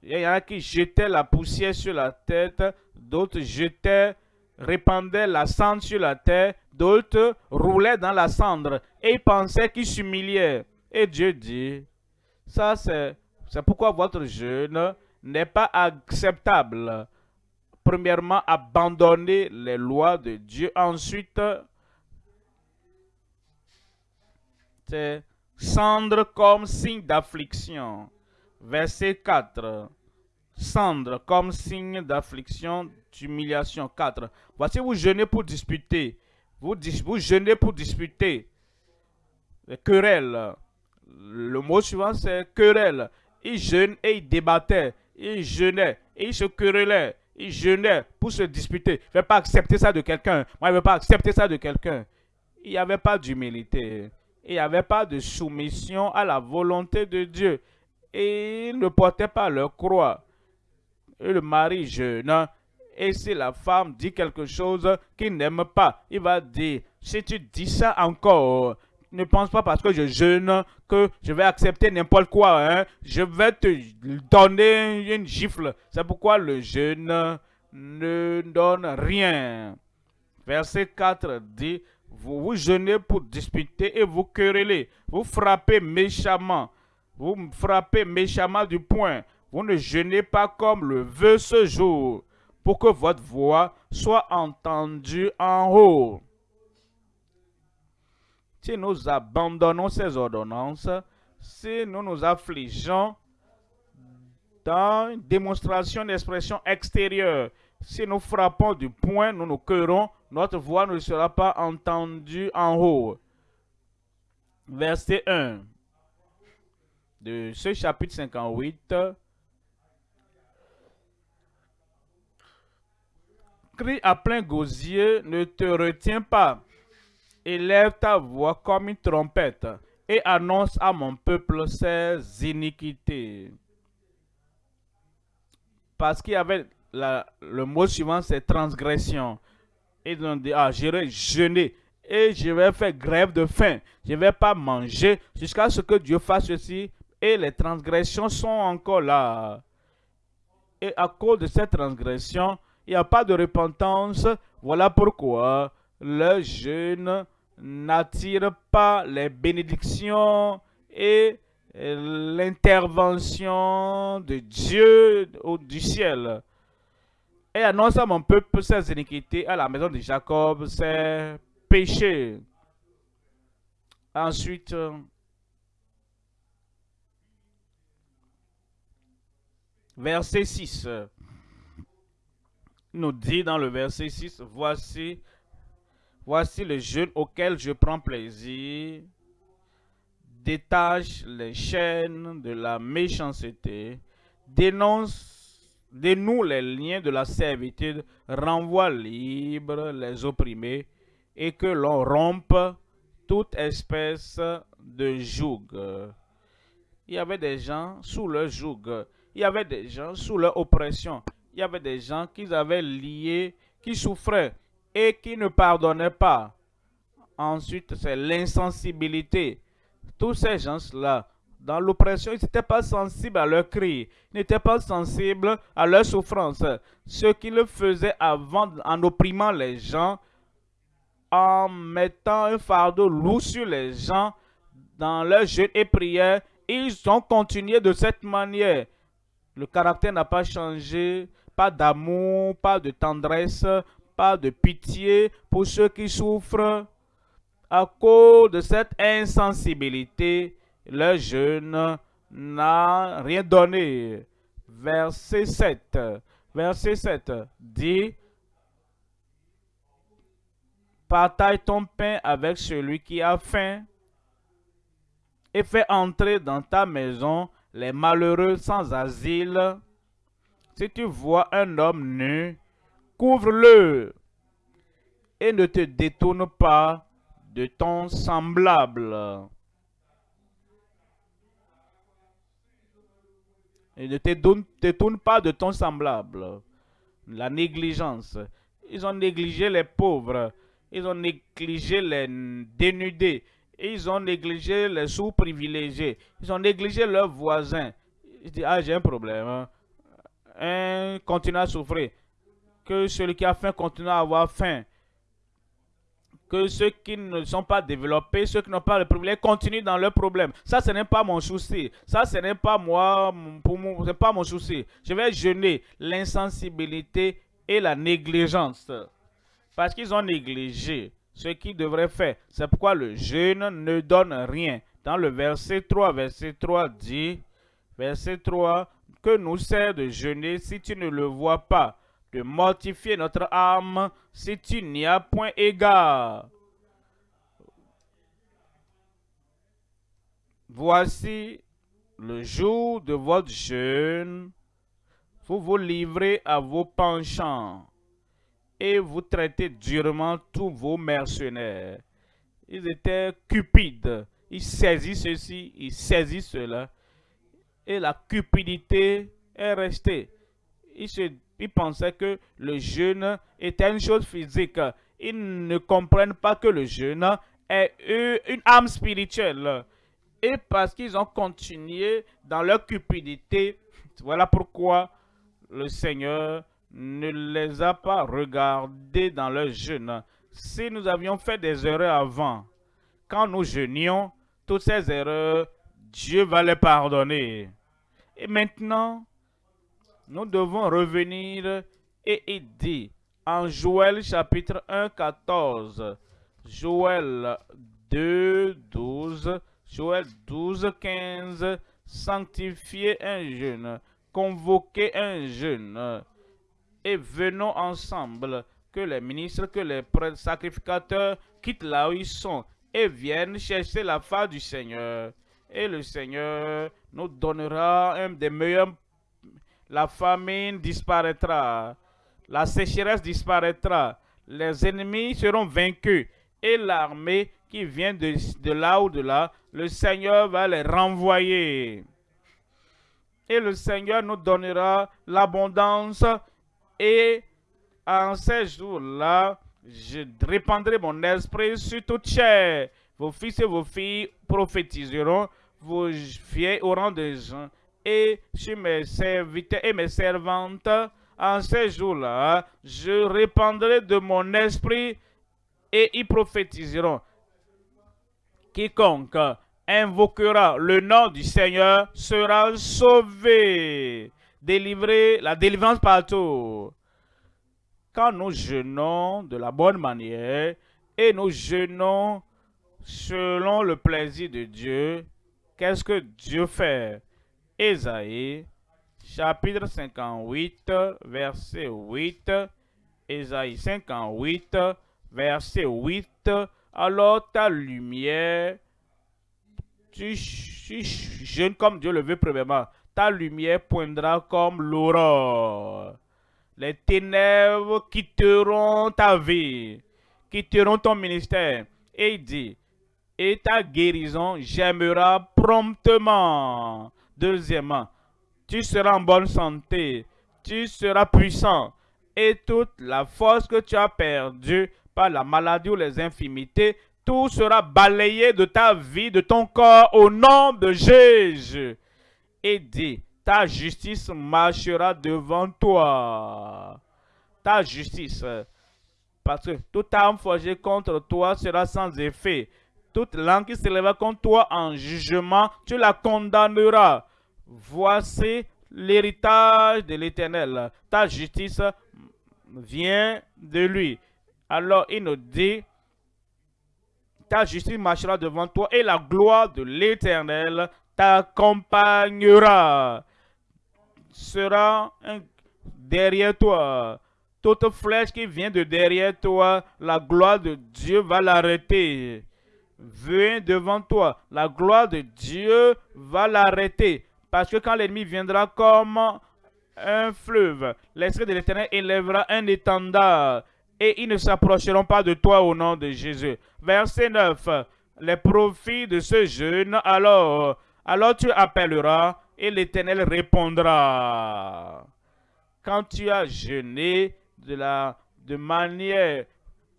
il y en a qui jetaient la poussière sur la tête, d'autres jetaient, répandaient la cendre sur la terre, d'autres roulaient dans la cendre et ils pensaient qu'ils s'humiliaient. Et Dieu dit, ça c'est pourquoi votre jeûne n'est pas acceptable premièrement, abandonner les lois de Dieu. Ensuite, c'est cendre comme signe d'affliction. Verset 4. Cendre comme signe d'affliction, d'humiliation. 4. Voici, vous jeûnez pour disputer. Vous, vous jeûnez pour disputer. Les querelles. Le mot suivant, c'est querelle. Ils jeûnent et ils débattaient. Ils jeûnaient et ils se querellaient il jeûnait pour se disputer. Il ne veut pas accepter ça de quelqu'un. Moi, il ne veut pas accepter ça de quelqu'un. Il n'y avait pas d'humilité. Il n'y avait pas de soumission à la volonté de Dieu. Et ils ne portaient pas leur croix. Et le mari jeûne. Et si la femme dit quelque chose qu'il n'aime pas, il va dire, si tu dis ça encore, ne pense pas parce que je jeûne que je vais accepter n'importe quoi. Hein. Je vais te donner une gifle. C'est pourquoi le jeûne ne donne rien. Verset 4 dit, vous jeûnez pour disputer et vous querellez. Vous frappez méchamment. Vous frappez méchamment du poing. Vous ne jeûnez pas comme le veut ce jour, pour que votre voix soit entendue en haut si nous abandonnons ces ordonnances, si nous nous affligeons dans une démonstration d'expression extérieure, si nous frappons du poing, nous nous querons, notre voix ne sera pas entendue en haut. Verset 1 de ce chapitre 58. Crie à plein gosier, ne te retiens pas. Élève ta voix comme une trompette et annonce à mon peuple ses iniquités. Parce qu'il y avait le mot suivant, c'est transgression. Ils ont dit, ah, j'irai jeûner et je vais faire grève de faim. Je ne vais pas manger jusqu'à ce que Dieu fasse ceci. Et les transgressions sont encore là. Et à cause de cette transgression, il n'y a pas de repentance. Voilà pourquoi le jeûne n'attire pas les bénédictions et l'intervention de Dieu au, du ciel. Et annonce à mon peuple ses iniquités, à la maison de Jacob ses péchés. Ensuite, verset 6 nous dit dans le verset 6, voici, voici le jeûne auquel je prends plaisir, détache les chaînes de la méchanceté, dénonce, dénoue les liens de la servitude, renvoie libre les opprimés, et que l'on rompe toute espèce de joug. Il y avait des gens sous leur joug, il y avait des gens sous leur oppression, il y avait des gens qui avaient lié, qui souffraient et qui ne pardonnaient pas. Ensuite, c'est l'insensibilité. Tous ces gens-là, dans l'oppression, ils n'étaient pas sensibles à leurs cris, ils n'étaient pas sensibles à leur souffrance. Ce qu'ils faisaient avant, en opprimant les gens, en mettant un fardeau lourd sur les gens, dans leur jeûne et prière, ils ont continué de cette manière. Le caractère n'a pas changé, pas d'amour, pas de tendresse, pas de pitié pour ceux qui souffrent. À cause de cette insensibilité, le jeûne n'a rien donné. Verset 7. Verset 7 dit Partage ton pain avec celui qui a faim et fais entrer dans ta maison les malheureux sans asile si tu vois un homme nu, couvre-le et ne te détourne pas de ton semblable. Ne te détourne pas de ton semblable. La négligence. Ils ont négligé les pauvres. Ils ont négligé les dénudés. Ils ont négligé les sous-privilégiés. Ils ont négligé leurs voisins. Ils disent, ah, j'ai un problème. Hein un continue à souffrir. Que celui qui a faim continue à avoir faim. Que ceux qui ne sont pas développés, ceux qui n'ont pas le privilège, continuent dans leurs problèmes. Ça, ce n'est pas mon souci. Ça, ce n'est pas moi, pour moi, ce pas mon souci. Je vais jeûner l'insensibilité et la négligence. Parce qu'ils ont négligé ce qu'ils devraient faire. C'est pourquoi le jeûne ne donne rien. Dans le verset 3, verset 3 dit, verset 3, que nous sert de jeûner si tu ne le vois pas, de mortifier notre âme si tu n'y as point égard. Voici le jour de votre jeûne, vous vous livrez à vos penchants et vous traitez durement tous vos mercenaires. Ils étaient cupides, ils saisissent ceci, ils saisissent cela et la cupidité est restée. Ils, se, pensaient que le jeûne était une chose physique. Ils ne comprennent pas que le jeûne est une âme spirituelle. Et parce qu'ils ont continué dans leur cupidité, <laughs> voilà pourquoi le Seigneur ne les a pas regardés dans leur jeûne. Si nous avions fait des erreurs avant, quand nous jeûnions, toutes ces erreurs, Dieu va les pardonner. Et maintenant, nous devons revenir et aider en Joël chapitre 1, 14. Joël 2, 12. Joël 12, 15. Sanctifier un jeûne. Convoquer un jeûne. Et venons ensemble que les ministres, que les sacrificateurs quittent là où ils sont et viennent chercher la face du Seigneur. Et le Seigneur nous donnera un des meilleurs. La famine disparaîtra. la sécheresse disparaîtra, les ennemis seront vaincus et l'armée qui vient de, là ou de là, le Seigneur va les renvoyer. Et le Seigneur nous donnera l'abondance et en ces jours-là, je répandrai mon esprit sur toute chair. Vos fils et vos filles prophétiseront, vos vieilles auront des gens, et sur mes serviteurs et mes servantes, en ces jours-là, je répandrai de mon esprit et ils prophétiseront. Quiconque invoquera le nom du Seigneur sera sauvé. Délivré, la délivrance partout. Quand nous jeûnons de la bonne manière et nous jeûnons selon le plaisir de Dieu, qu'est-ce que Dieu fait? Ésaïe, chapitre 58, verset 8. Ésaïe 58, verset 8. Alors ta lumière, tu, jeûnes comme Dieu le veut premièrement, ta lumière poindra comme l'aurore. Les ténèbres quitteront ta vie, quitteront ton ministère. Et il dit, et ta guérison j'aimerai promptement. Deuxièmement, tu seras en bonne santé, tu seras puissant, et toute la force que tu as perdue par la maladie ou les infimités, tout sera balayé de ta vie, de ton corps, au nom de Jésus. Et dit, ta justice marchera devant toi. Ta justice. Parce que toute arme forgée contre toi sera sans effet. Toute langue qui s'élèvera contre toi en jugement, tu la condamneras. Voici l'héritage de l'Éternel. Ta justice vient de lui. Alors il nous dit, ta justice marchera devant toi et la gloire de l'Éternel t'accompagnera sera derrière toi. Toute flèche qui vient de derrière toi, la gloire de Dieu va l'arrêter. Viens devant toi, la gloire de Dieu va l'arrêter. Parce que quand l'ennemi viendra comme un fleuve, l'Esprit de l'Éternel élèvera un étendard et ils ne s'approcheront pas de toi au nom de Jésus. Verset 9. Les profits de ce jeûne, alors, alors tu appelleras et l'Éternel répondra. Quand tu as jeûné de, la, de manière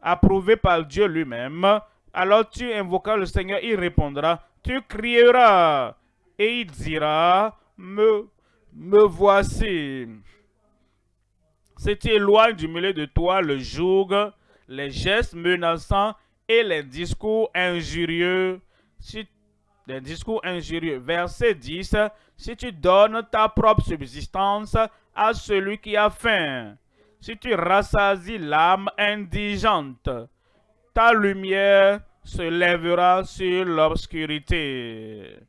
approuvée par Dieu lui-même, alors tu invoqueras le Seigneur, il répondra. Tu crieras et il dira, me, me voici. Si tu éloignes du milieu de toi le joug, les gestes menaçants et les discours injurieux. Verset 10. Si tu donnes ta propre subsistance à celui qui a faim, si tu rassasies l'âme indigente, ta lumière se lèvera sur l'obscurité.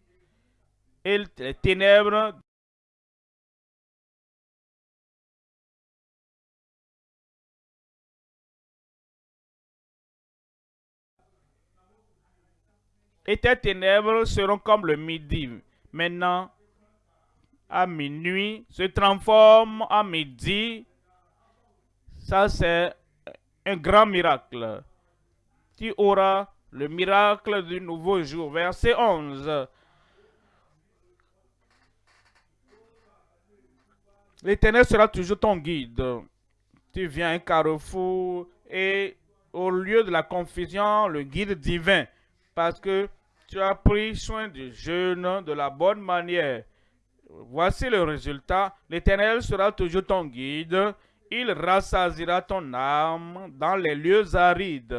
Et ténèbres et tes ténèbres seront comme le midi. Maintenant, à minuit, se transforme en midi. Ça, c'est un grand miracle. Tu auras le miracle du nouveau jour. Verset 11. L'Éternel sera toujours ton guide. Tu viens à un carrefour et au lieu de la confusion, le guide divin parce que tu as pris soin du jeûne de la bonne manière. Voici le résultat. L'Éternel sera toujours ton guide. Il rassasira ton âme dans les lieux arides.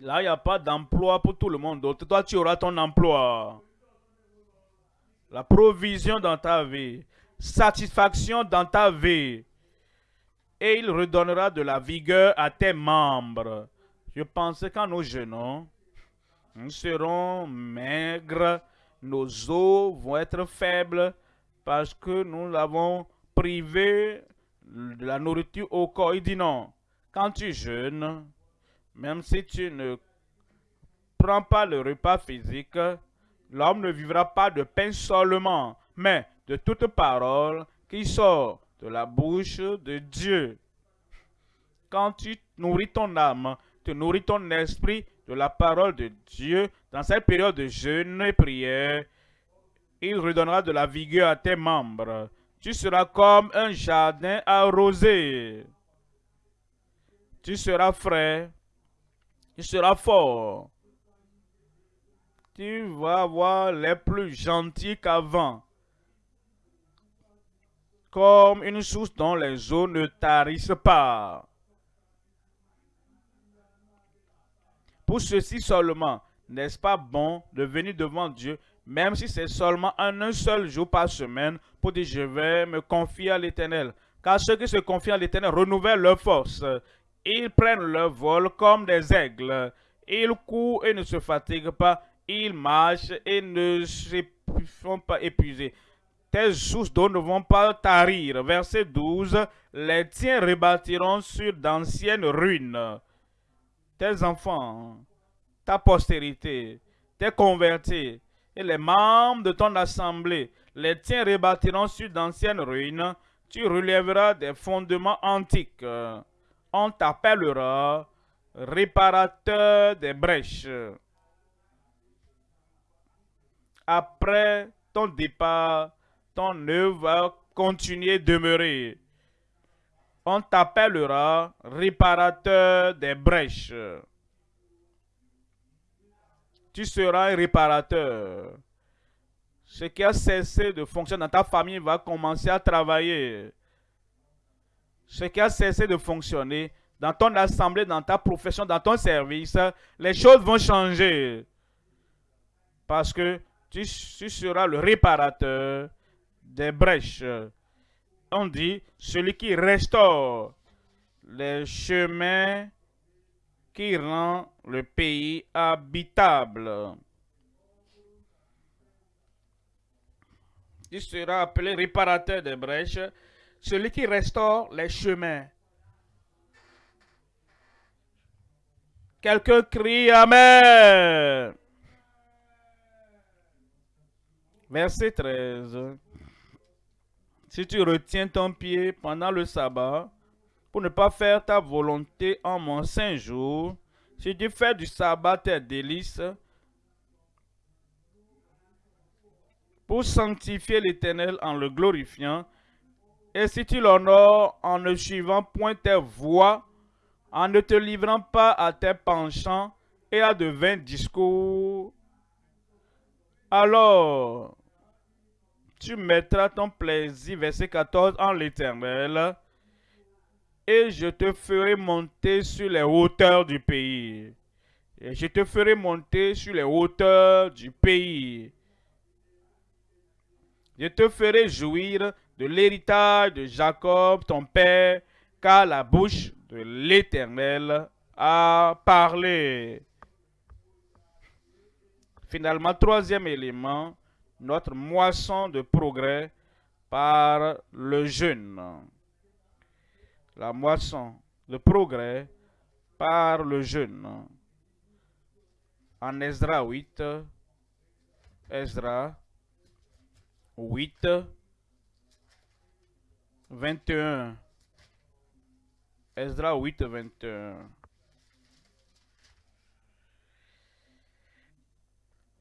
Là, il n'y a pas d'emploi pour tout le monde. Toi, tu auras ton emploi. La provision dans ta vie. Satisfaction dans ta vie. Et il redonnera de la vigueur à tes membres. Je pensais qu'en nous jeûnons, nous serons maigres, nos os vont être faibles parce que nous l'avons privé de la nourriture au corps. Il dit non, quand tu jeûnes, même si tu ne prends pas le repas physique, l'homme ne vivra pas de pain seulement, mais de toute parole qui sort de la bouche de Dieu. Quand tu nourris ton âme, tu nourris ton esprit de la parole de Dieu dans cette période de jeûne et prière, il redonnera de la vigueur à tes membres. Tu seras comme un jardin arrosé. Tu seras frais. Tu seras fort. Tu vas avoir les plus gentils qu'avant. Comme une source dont les eaux ne tarissent pas. Pour ceci seulement, n'est-ce pas bon de venir devant Dieu, même si c'est seulement un, seul jour par semaine, pour dire je vais me confier à l'Éternel. Car ceux qui se confient à l'Éternel renouvellent leur force. Ils prennent leur vol comme des aigles. Ils courent et ne se fatiguent pas. Ils marchent et ne se font pas épuisés. Tes sources d'eau ne vont pas tarir. Verset 12. Les tiens rebâtiront sur d'anciennes ruines tes enfants, ta postérité, tes convertis et les membres de ton assemblée, les tiens rebâtiront sur d'anciennes ruines, tu relèveras des fondements antiques. On t'appellera réparateur des brèches. Après ton départ, ton œuvre va continuer de demeurer on t'appellera réparateur des brèches. Tu seras un réparateur. Ce qui a cessé de fonctionner dans ta famille va commencer à travailler. Ce qui a cessé de fonctionner dans ton assemblée, dans ta profession, dans ton service, les choses vont changer. Parce que tu seras le réparateur des brèches on dit celui qui restaure les chemins qui rend le pays habitable. Il sera appelé réparateur des brèches, celui qui restaure les chemins. Quelqu'un crie Amen. Verset 13 si tu retiens ton pied pendant le sabbat, pour ne pas faire ta volonté en mon saint jour, si tu fais du sabbat tes délices, pour sanctifier l'Éternel en le glorifiant, et si tu l'honores en ne suivant point tes voies, en ne te livrant pas à tes penchants et à de vains discours, alors tu mettras ton plaisir, verset 14, en l'éternel, et je te ferai monter sur les hauteurs du pays. Et je te ferai monter sur les hauteurs du pays. Je te ferai jouir de l'héritage de Jacob, ton père, car la bouche de l'Éternel a parlé. Finalement, troisième élément, notre moisson de progrès par le jeûne. La moisson de progrès par le jeûne. En Ezra 8, Ezra 8, 21. Ezra 8, 21.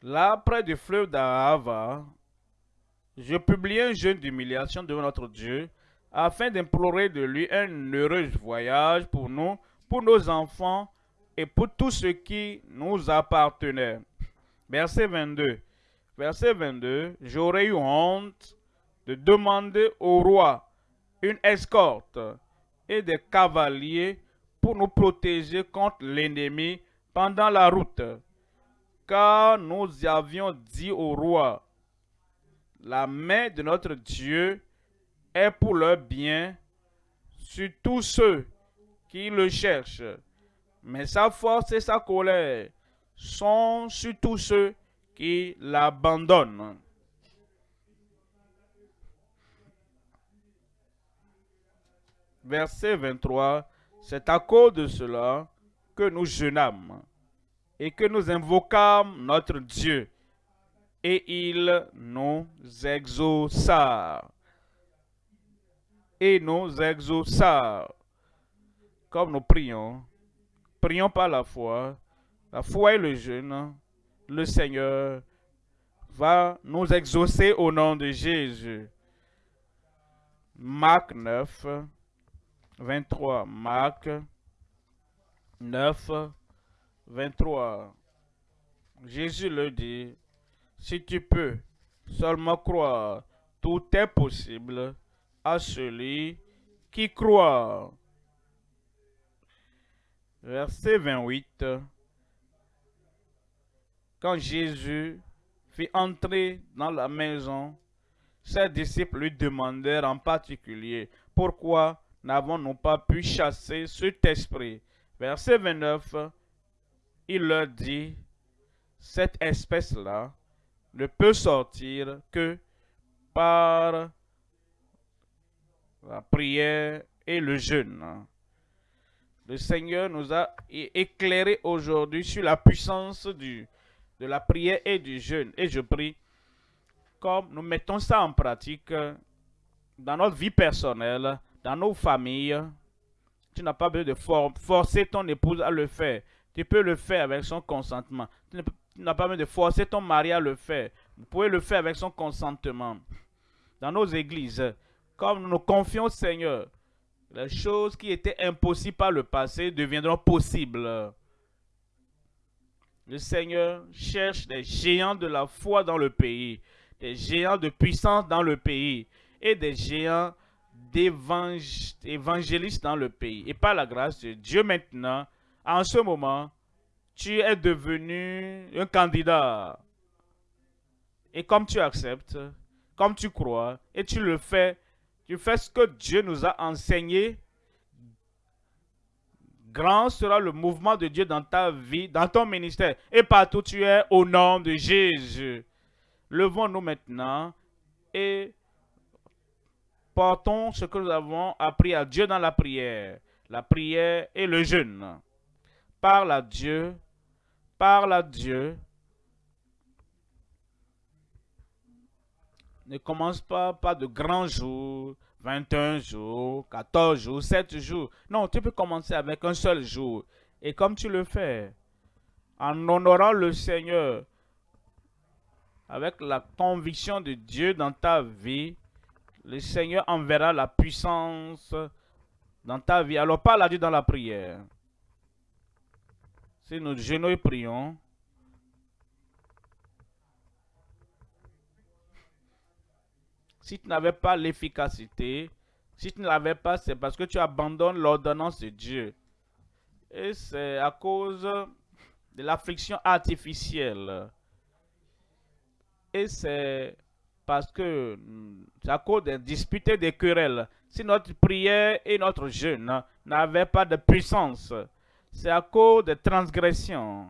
Là, près du fleuve d'Ahava, je publiai un jeûne d'humiliation devant notre Dieu, afin d'implorer de lui un heureux voyage pour nous, pour nos enfants et pour tout ce qui nous appartenait. Verset 22. Verset 22. J'aurais eu honte de demander au roi une escorte et des cavaliers pour nous protéger contre l'ennemi pendant la route car nous avions dit au roi, la main de notre Dieu est pour leur bien sur tous ceux qui le cherchent. Mais sa force et sa colère sont sur tous ceux qui l'abandonnent. Verset 23, c'est à cause de cela que nous jeûnâmes et que nous invoquâmes notre Dieu, et il nous exauça. et nous exauça. Comme nous prions, prions par la foi, la foi et le jeûne, le Seigneur va nous exaucer au nom de Jésus. Marc 9, 23. Marc 9, 23. Jésus le dit, si tu peux seulement croire, tout est possible à celui qui croit. Verset 28. Quand Jésus fit entrer dans la maison, ses disciples lui demandèrent en particulier, pourquoi n'avons-nous pas pu chasser cet esprit? Verset 29, il leur dit, cette espèce-là ne peut sortir que par la prière et le jeûne. Le Seigneur nous a éclairé aujourd'hui sur la puissance de la prière et du jeûne. Et je prie, comme nous mettons ça en pratique dans notre vie personnelle, dans nos familles, tu n'as pas besoin de forcer ton épouse à le faire. Tu peux le faire avec son consentement. Tu n'as pas besoin de forcer ton mari à le faire. Vous pouvez le faire avec son consentement. Dans nos églises, comme nous nous confions au Seigneur, les choses qui étaient impossibles par le passé deviendront possibles. Le Seigneur cherche des géants de la foi dans le pays, des géants de puissance dans le pays et des géants d'évangélistes dans le pays. Et par la grâce de Dieu maintenant, en ce moment, tu es devenu un candidat. Et comme tu acceptes, comme tu crois, et tu le fais, tu fais ce que Dieu nous a enseigné, grand sera le mouvement de Dieu dans ta vie, dans ton ministère, et partout tu es au nom de Jésus. Levons-nous maintenant et portons ce que nous avons appris à Dieu dans la prière, la prière et le jeûne. Parle à Dieu, parle à Dieu. Ne commence pas par de grands jours, 21 jours, 14 jours, 7 jours. Non, tu peux commencer avec un seul jour. Et comme tu le fais, en honorant le Seigneur, avec la conviction de Dieu dans ta vie, le Seigneur enverra la puissance dans ta vie. Alors parle à Dieu dans la prière. Si nous jeûnons et prions, si tu n'avais pas l'efficacité, si tu ne l'avais pas, c'est parce que tu abandonnes l'ordonnance de Dieu. Et c'est à cause de l'affliction artificielle. Et c'est parce que c'est à cause des disputes et des querelles. Si notre prière et notre jeûne n'avaient pas de puissance, c'est à cause des transgressions.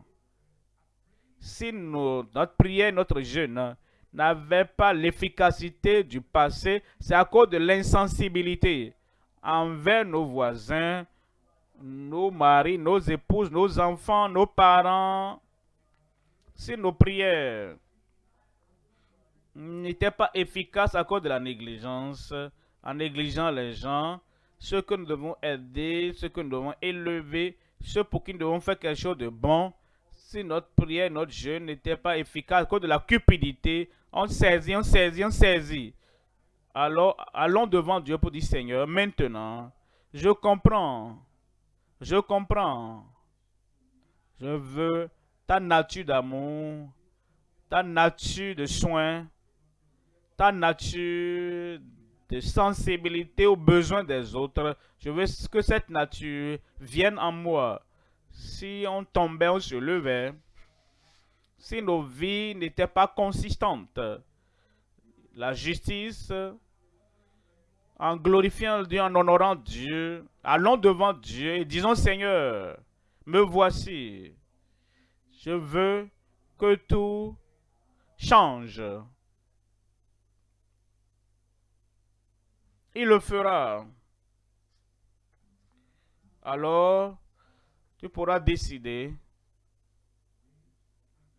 Si notre prière notre jeûne n'avaient pas l'efficacité du passé, c'est à cause de l'insensibilité envers nos voisins, nos maris, nos épouses, nos enfants, nos parents. Si nos prières n'était pas efficace à cause de la négligence, en négligeant les gens, ceux que nous devons aider, ceux que nous devons élever, ceux pour qui nous devons faire quelque chose de bon. Si notre prière, notre jeûne n'était pas efficace à cause de la cupidité, on saisit, on saisit, on saisit. Alors, allons devant Dieu pour dire, Seigneur, maintenant, je comprends, je comprends. Je veux ta nature d'amour, ta nature de soin, ta nature de sensibilité aux besoins des autres. Je veux que cette nature vienne en moi. Si on tombait, on se levait. Si nos vies n'étaient pas consistantes. La justice, en glorifiant Dieu, en honorant Dieu, allons devant Dieu et disons Seigneur, me voici. Je veux que tout change. Il le fera. Alors, tu pourras décider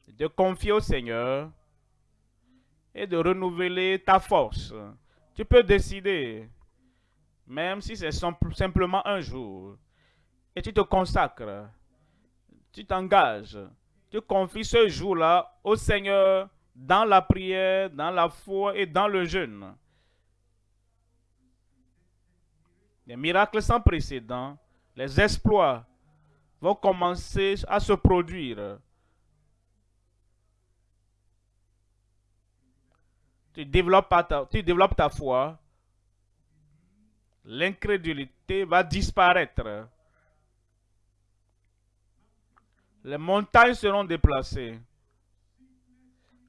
de confier au Seigneur et de renouveler ta force. Tu peux décider même si c'est simplement un jour, et tu te consacres, tu t'engages, tu confies ce jour-là au Seigneur dans la prière, dans la foi et dans le jeûne. Les miracles sans précédent, les exploits vont commencer à se produire. Tu développes ta, tu développes ta foi. L'incrédulité va disparaître. Les montagnes seront déplacées.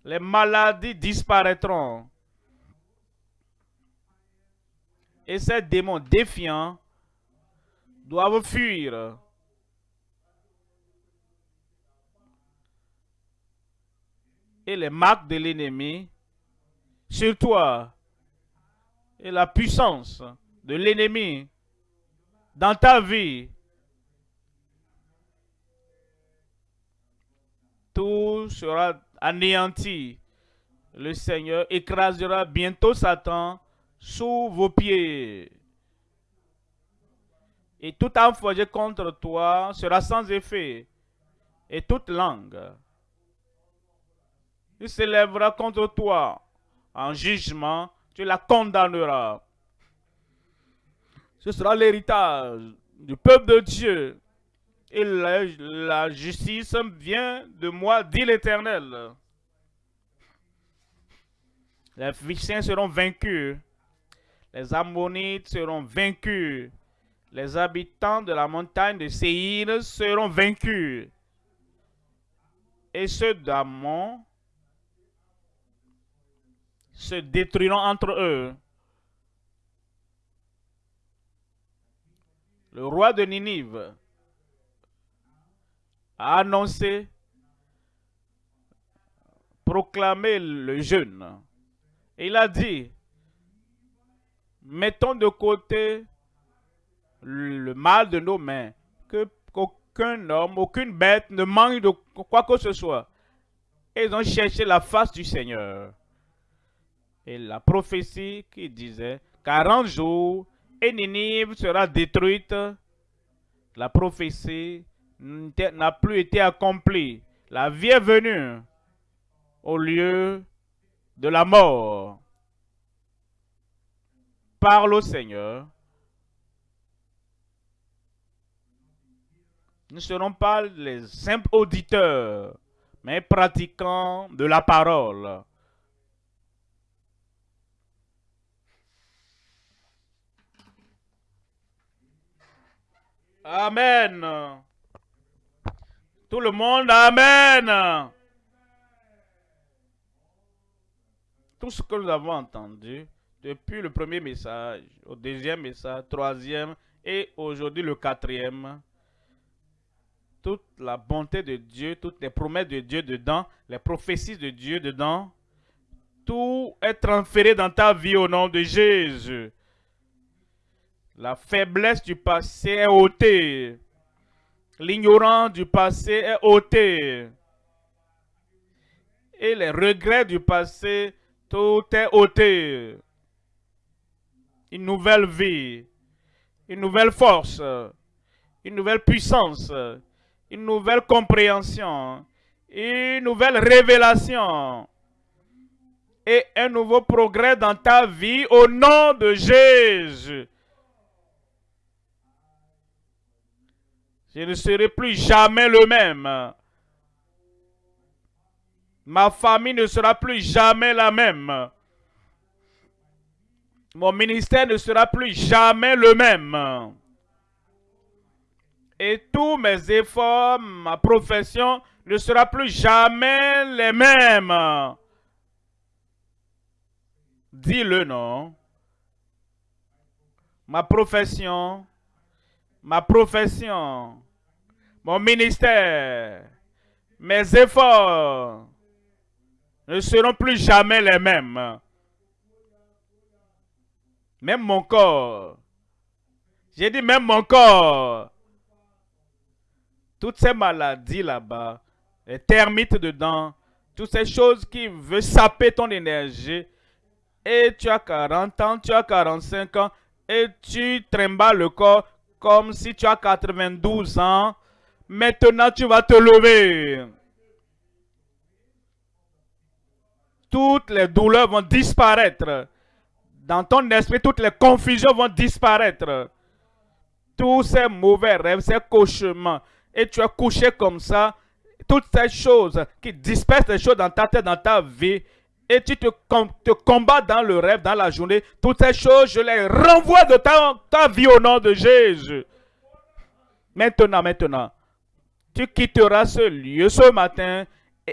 Les maladies disparaîtront. Et ces démons défiants doivent fuir. Et les marques de l'ennemi sur toi et la puissance de l'ennemi dans ta vie. Tout sera anéanti. Le Seigneur écrasera bientôt Satan sous vos pieds. Et tout âme forgé contre toi sera sans effet. Et toute langue il s'élèvera contre toi en jugement, tu la condamneras. Ce sera l'héritage du peuple de Dieu. Et la, justice vient de moi, dit l'Éternel. Les Philistins seront vaincus. Les Ammonites seront vaincus. Les habitants de la montagne de Séir seront vaincus. Et ceux d'Amon se détruiront entre eux. Le roi de Ninive a annoncé, proclamé le jeûne. Il a dit, mettons de côté le mal de nos mains, que qu'aucun homme, aucune bête ne manque de quoi que ce soit. Ils ont cherché la face du Seigneur. Et la prophétie qui disait 40 jours et Ninive sera détruite, la prophétie n'a plus été accomplie. La vie est venue au lieu de la mort. Parle au Seigneur. Nous ne serons pas les simples auditeurs, mais pratiquants de la parole. Amen. Tout le monde, Amen. Tout ce que nous avons entendu depuis le premier message, au deuxième message, troisième et aujourd'hui le quatrième, toute la bonté de Dieu, toutes les promesses de Dieu dedans, les prophéties de Dieu dedans, tout est transféré dans ta vie au nom de Jésus. La faiblesse du passé est ôtée. L'ignorance du passé est ôté. Et les regrets du passé, tout est ôté. Une nouvelle vie, une nouvelle force, une nouvelle puissance, une nouvelle compréhension, une nouvelle révélation et un nouveau progrès dans ta vie au nom de Jésus. Je ne serai plus jamais le même. Ma famille ne sera plus jamais la même. Mon ministère ne sera plus jamais le même. Et tous mes efforts, ma profession ne sera plus jamais les mêmes. Dis-le non. Ma profession, ma profession mon ministère, mes efforts ne seront plus jamais les mêmes. Même mon corps. J'ai dit même mon corps. Toutes ces maladies là-bas, les termites dedans, toutes ces choses qui veulent saper ton énergie. Et tu as 40 ans, tu as 45 ans, et tu trimbales le corps comme si tu as 92 ans. Maintenant, tu vas te lever. Toutes les douleurs vont disparaître. Dans ton esprit, toutes les confusions vont disparaître. Tous ces mauvais rêves, ces cauchemars. Et tu es couché comme ça. Toutes ces choses qui dispersent les choses dans ta tête, dans ta vie. Et tu te, combats dans le rêve, dans la journée. Toutes ces choses, je les renvoie de ta vie au nom de Jésus. Maintenant, maintenant, tu quitteras ce lieu ce matin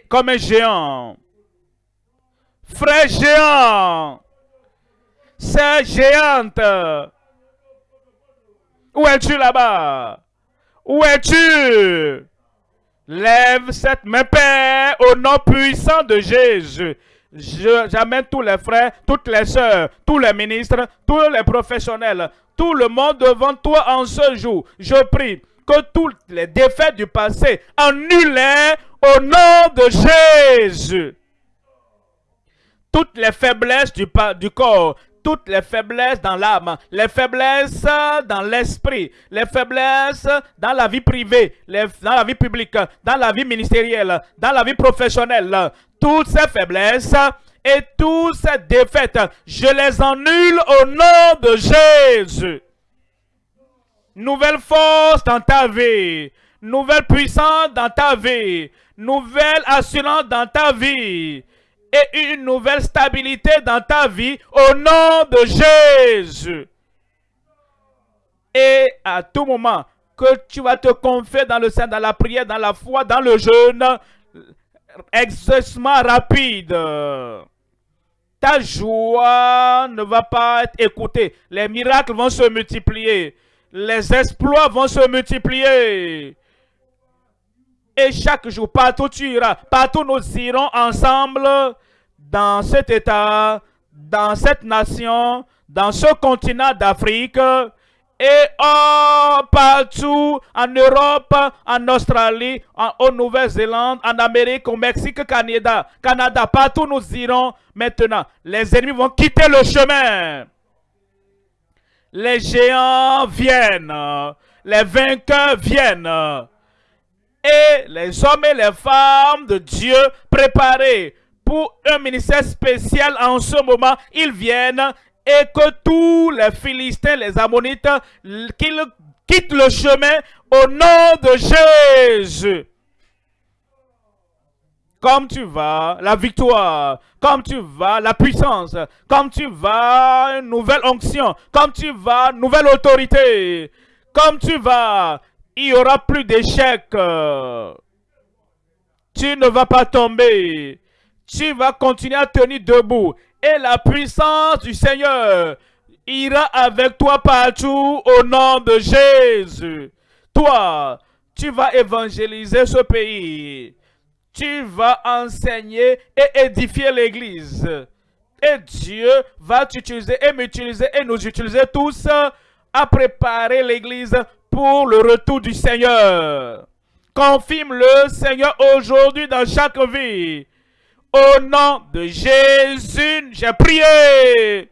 comme un géant. Frère géant, sœur géante, où es-tu là-bas? Où es-tu? Lève cette main, Père, au nom puissant de Jésus. J'amène tous les frères, toutes les sœurs, tous les ministres, tous les professionnels, tout le monde devant toi en ce jour. Je prie que toutes les défaites du passé annulées au nom de Jésus. Toutes les faiblesses du corps, toutes les faiblesses dans l'âme, les faiblesses dans l'esprit, les faiblesses dans la vie privée, dans la vie publique, dans la vie ministérielle, dans la vie professionnelle, toutes ces faiblesses et toutes ces défaites, je les annule au nom de Jésus. Nouvelle force dans ta vie, nouvelle puissance dans ta vie, nouvelle assurance dans ta vie et une nouvelle stabilité dans ta vie au nom de Jésus. Et à tout moment que tu vas te confier dans le sein, dans la prière, dans la foi, dans le jeûne, exaucement rapide. Ta joie ne va pas être écoutée. Les miracles vont se multiplier. Les exploits vont se multiplier. Et chaque jour, partout tu iras, partout nous irons ensemble dans cet État, dans cette nation, dans ce continent d'Afrique et oh, partout en Europe, en Australie, en, Nouvelle-Zélande, en Amérique, au Mexique, Canada, Canada, partout nous irons maintenant. Les ennemis vont quitter le chemin. Les géants viennent, les vainqueurs viennent. Et les hommes et les femmes de Dieu préparés pour un ministère spécial en ce moment, ils viennent et que tous les Philistins, les Ammonites, qu'ils quittent le chemin au nom de Jésus. Comme tu vas, la victoire, comme tu vas, la puissance, comme tu vas, une nouvelle onction, comme tu vas, nouvelle autorité, comme tu vas, il n'y aura plus d'échecs. Tu ne vas pas tomber. Tu vas continuer à tenir debout. Et la puissance du Seigneur ira avec toi partout au nom de Jésus. Toi, tu vas évangéliser ce pays. Tu vas enseigner et édifier l'Église. Et Dieu va t'utiliser et m'utiliser et nous utiliser tous à préparer l'Église pour le retour du Seigneur. Confirme-le, Seigneur, aujourd'hui dans chaque vie. Au nom de Jésus, j'ai prié.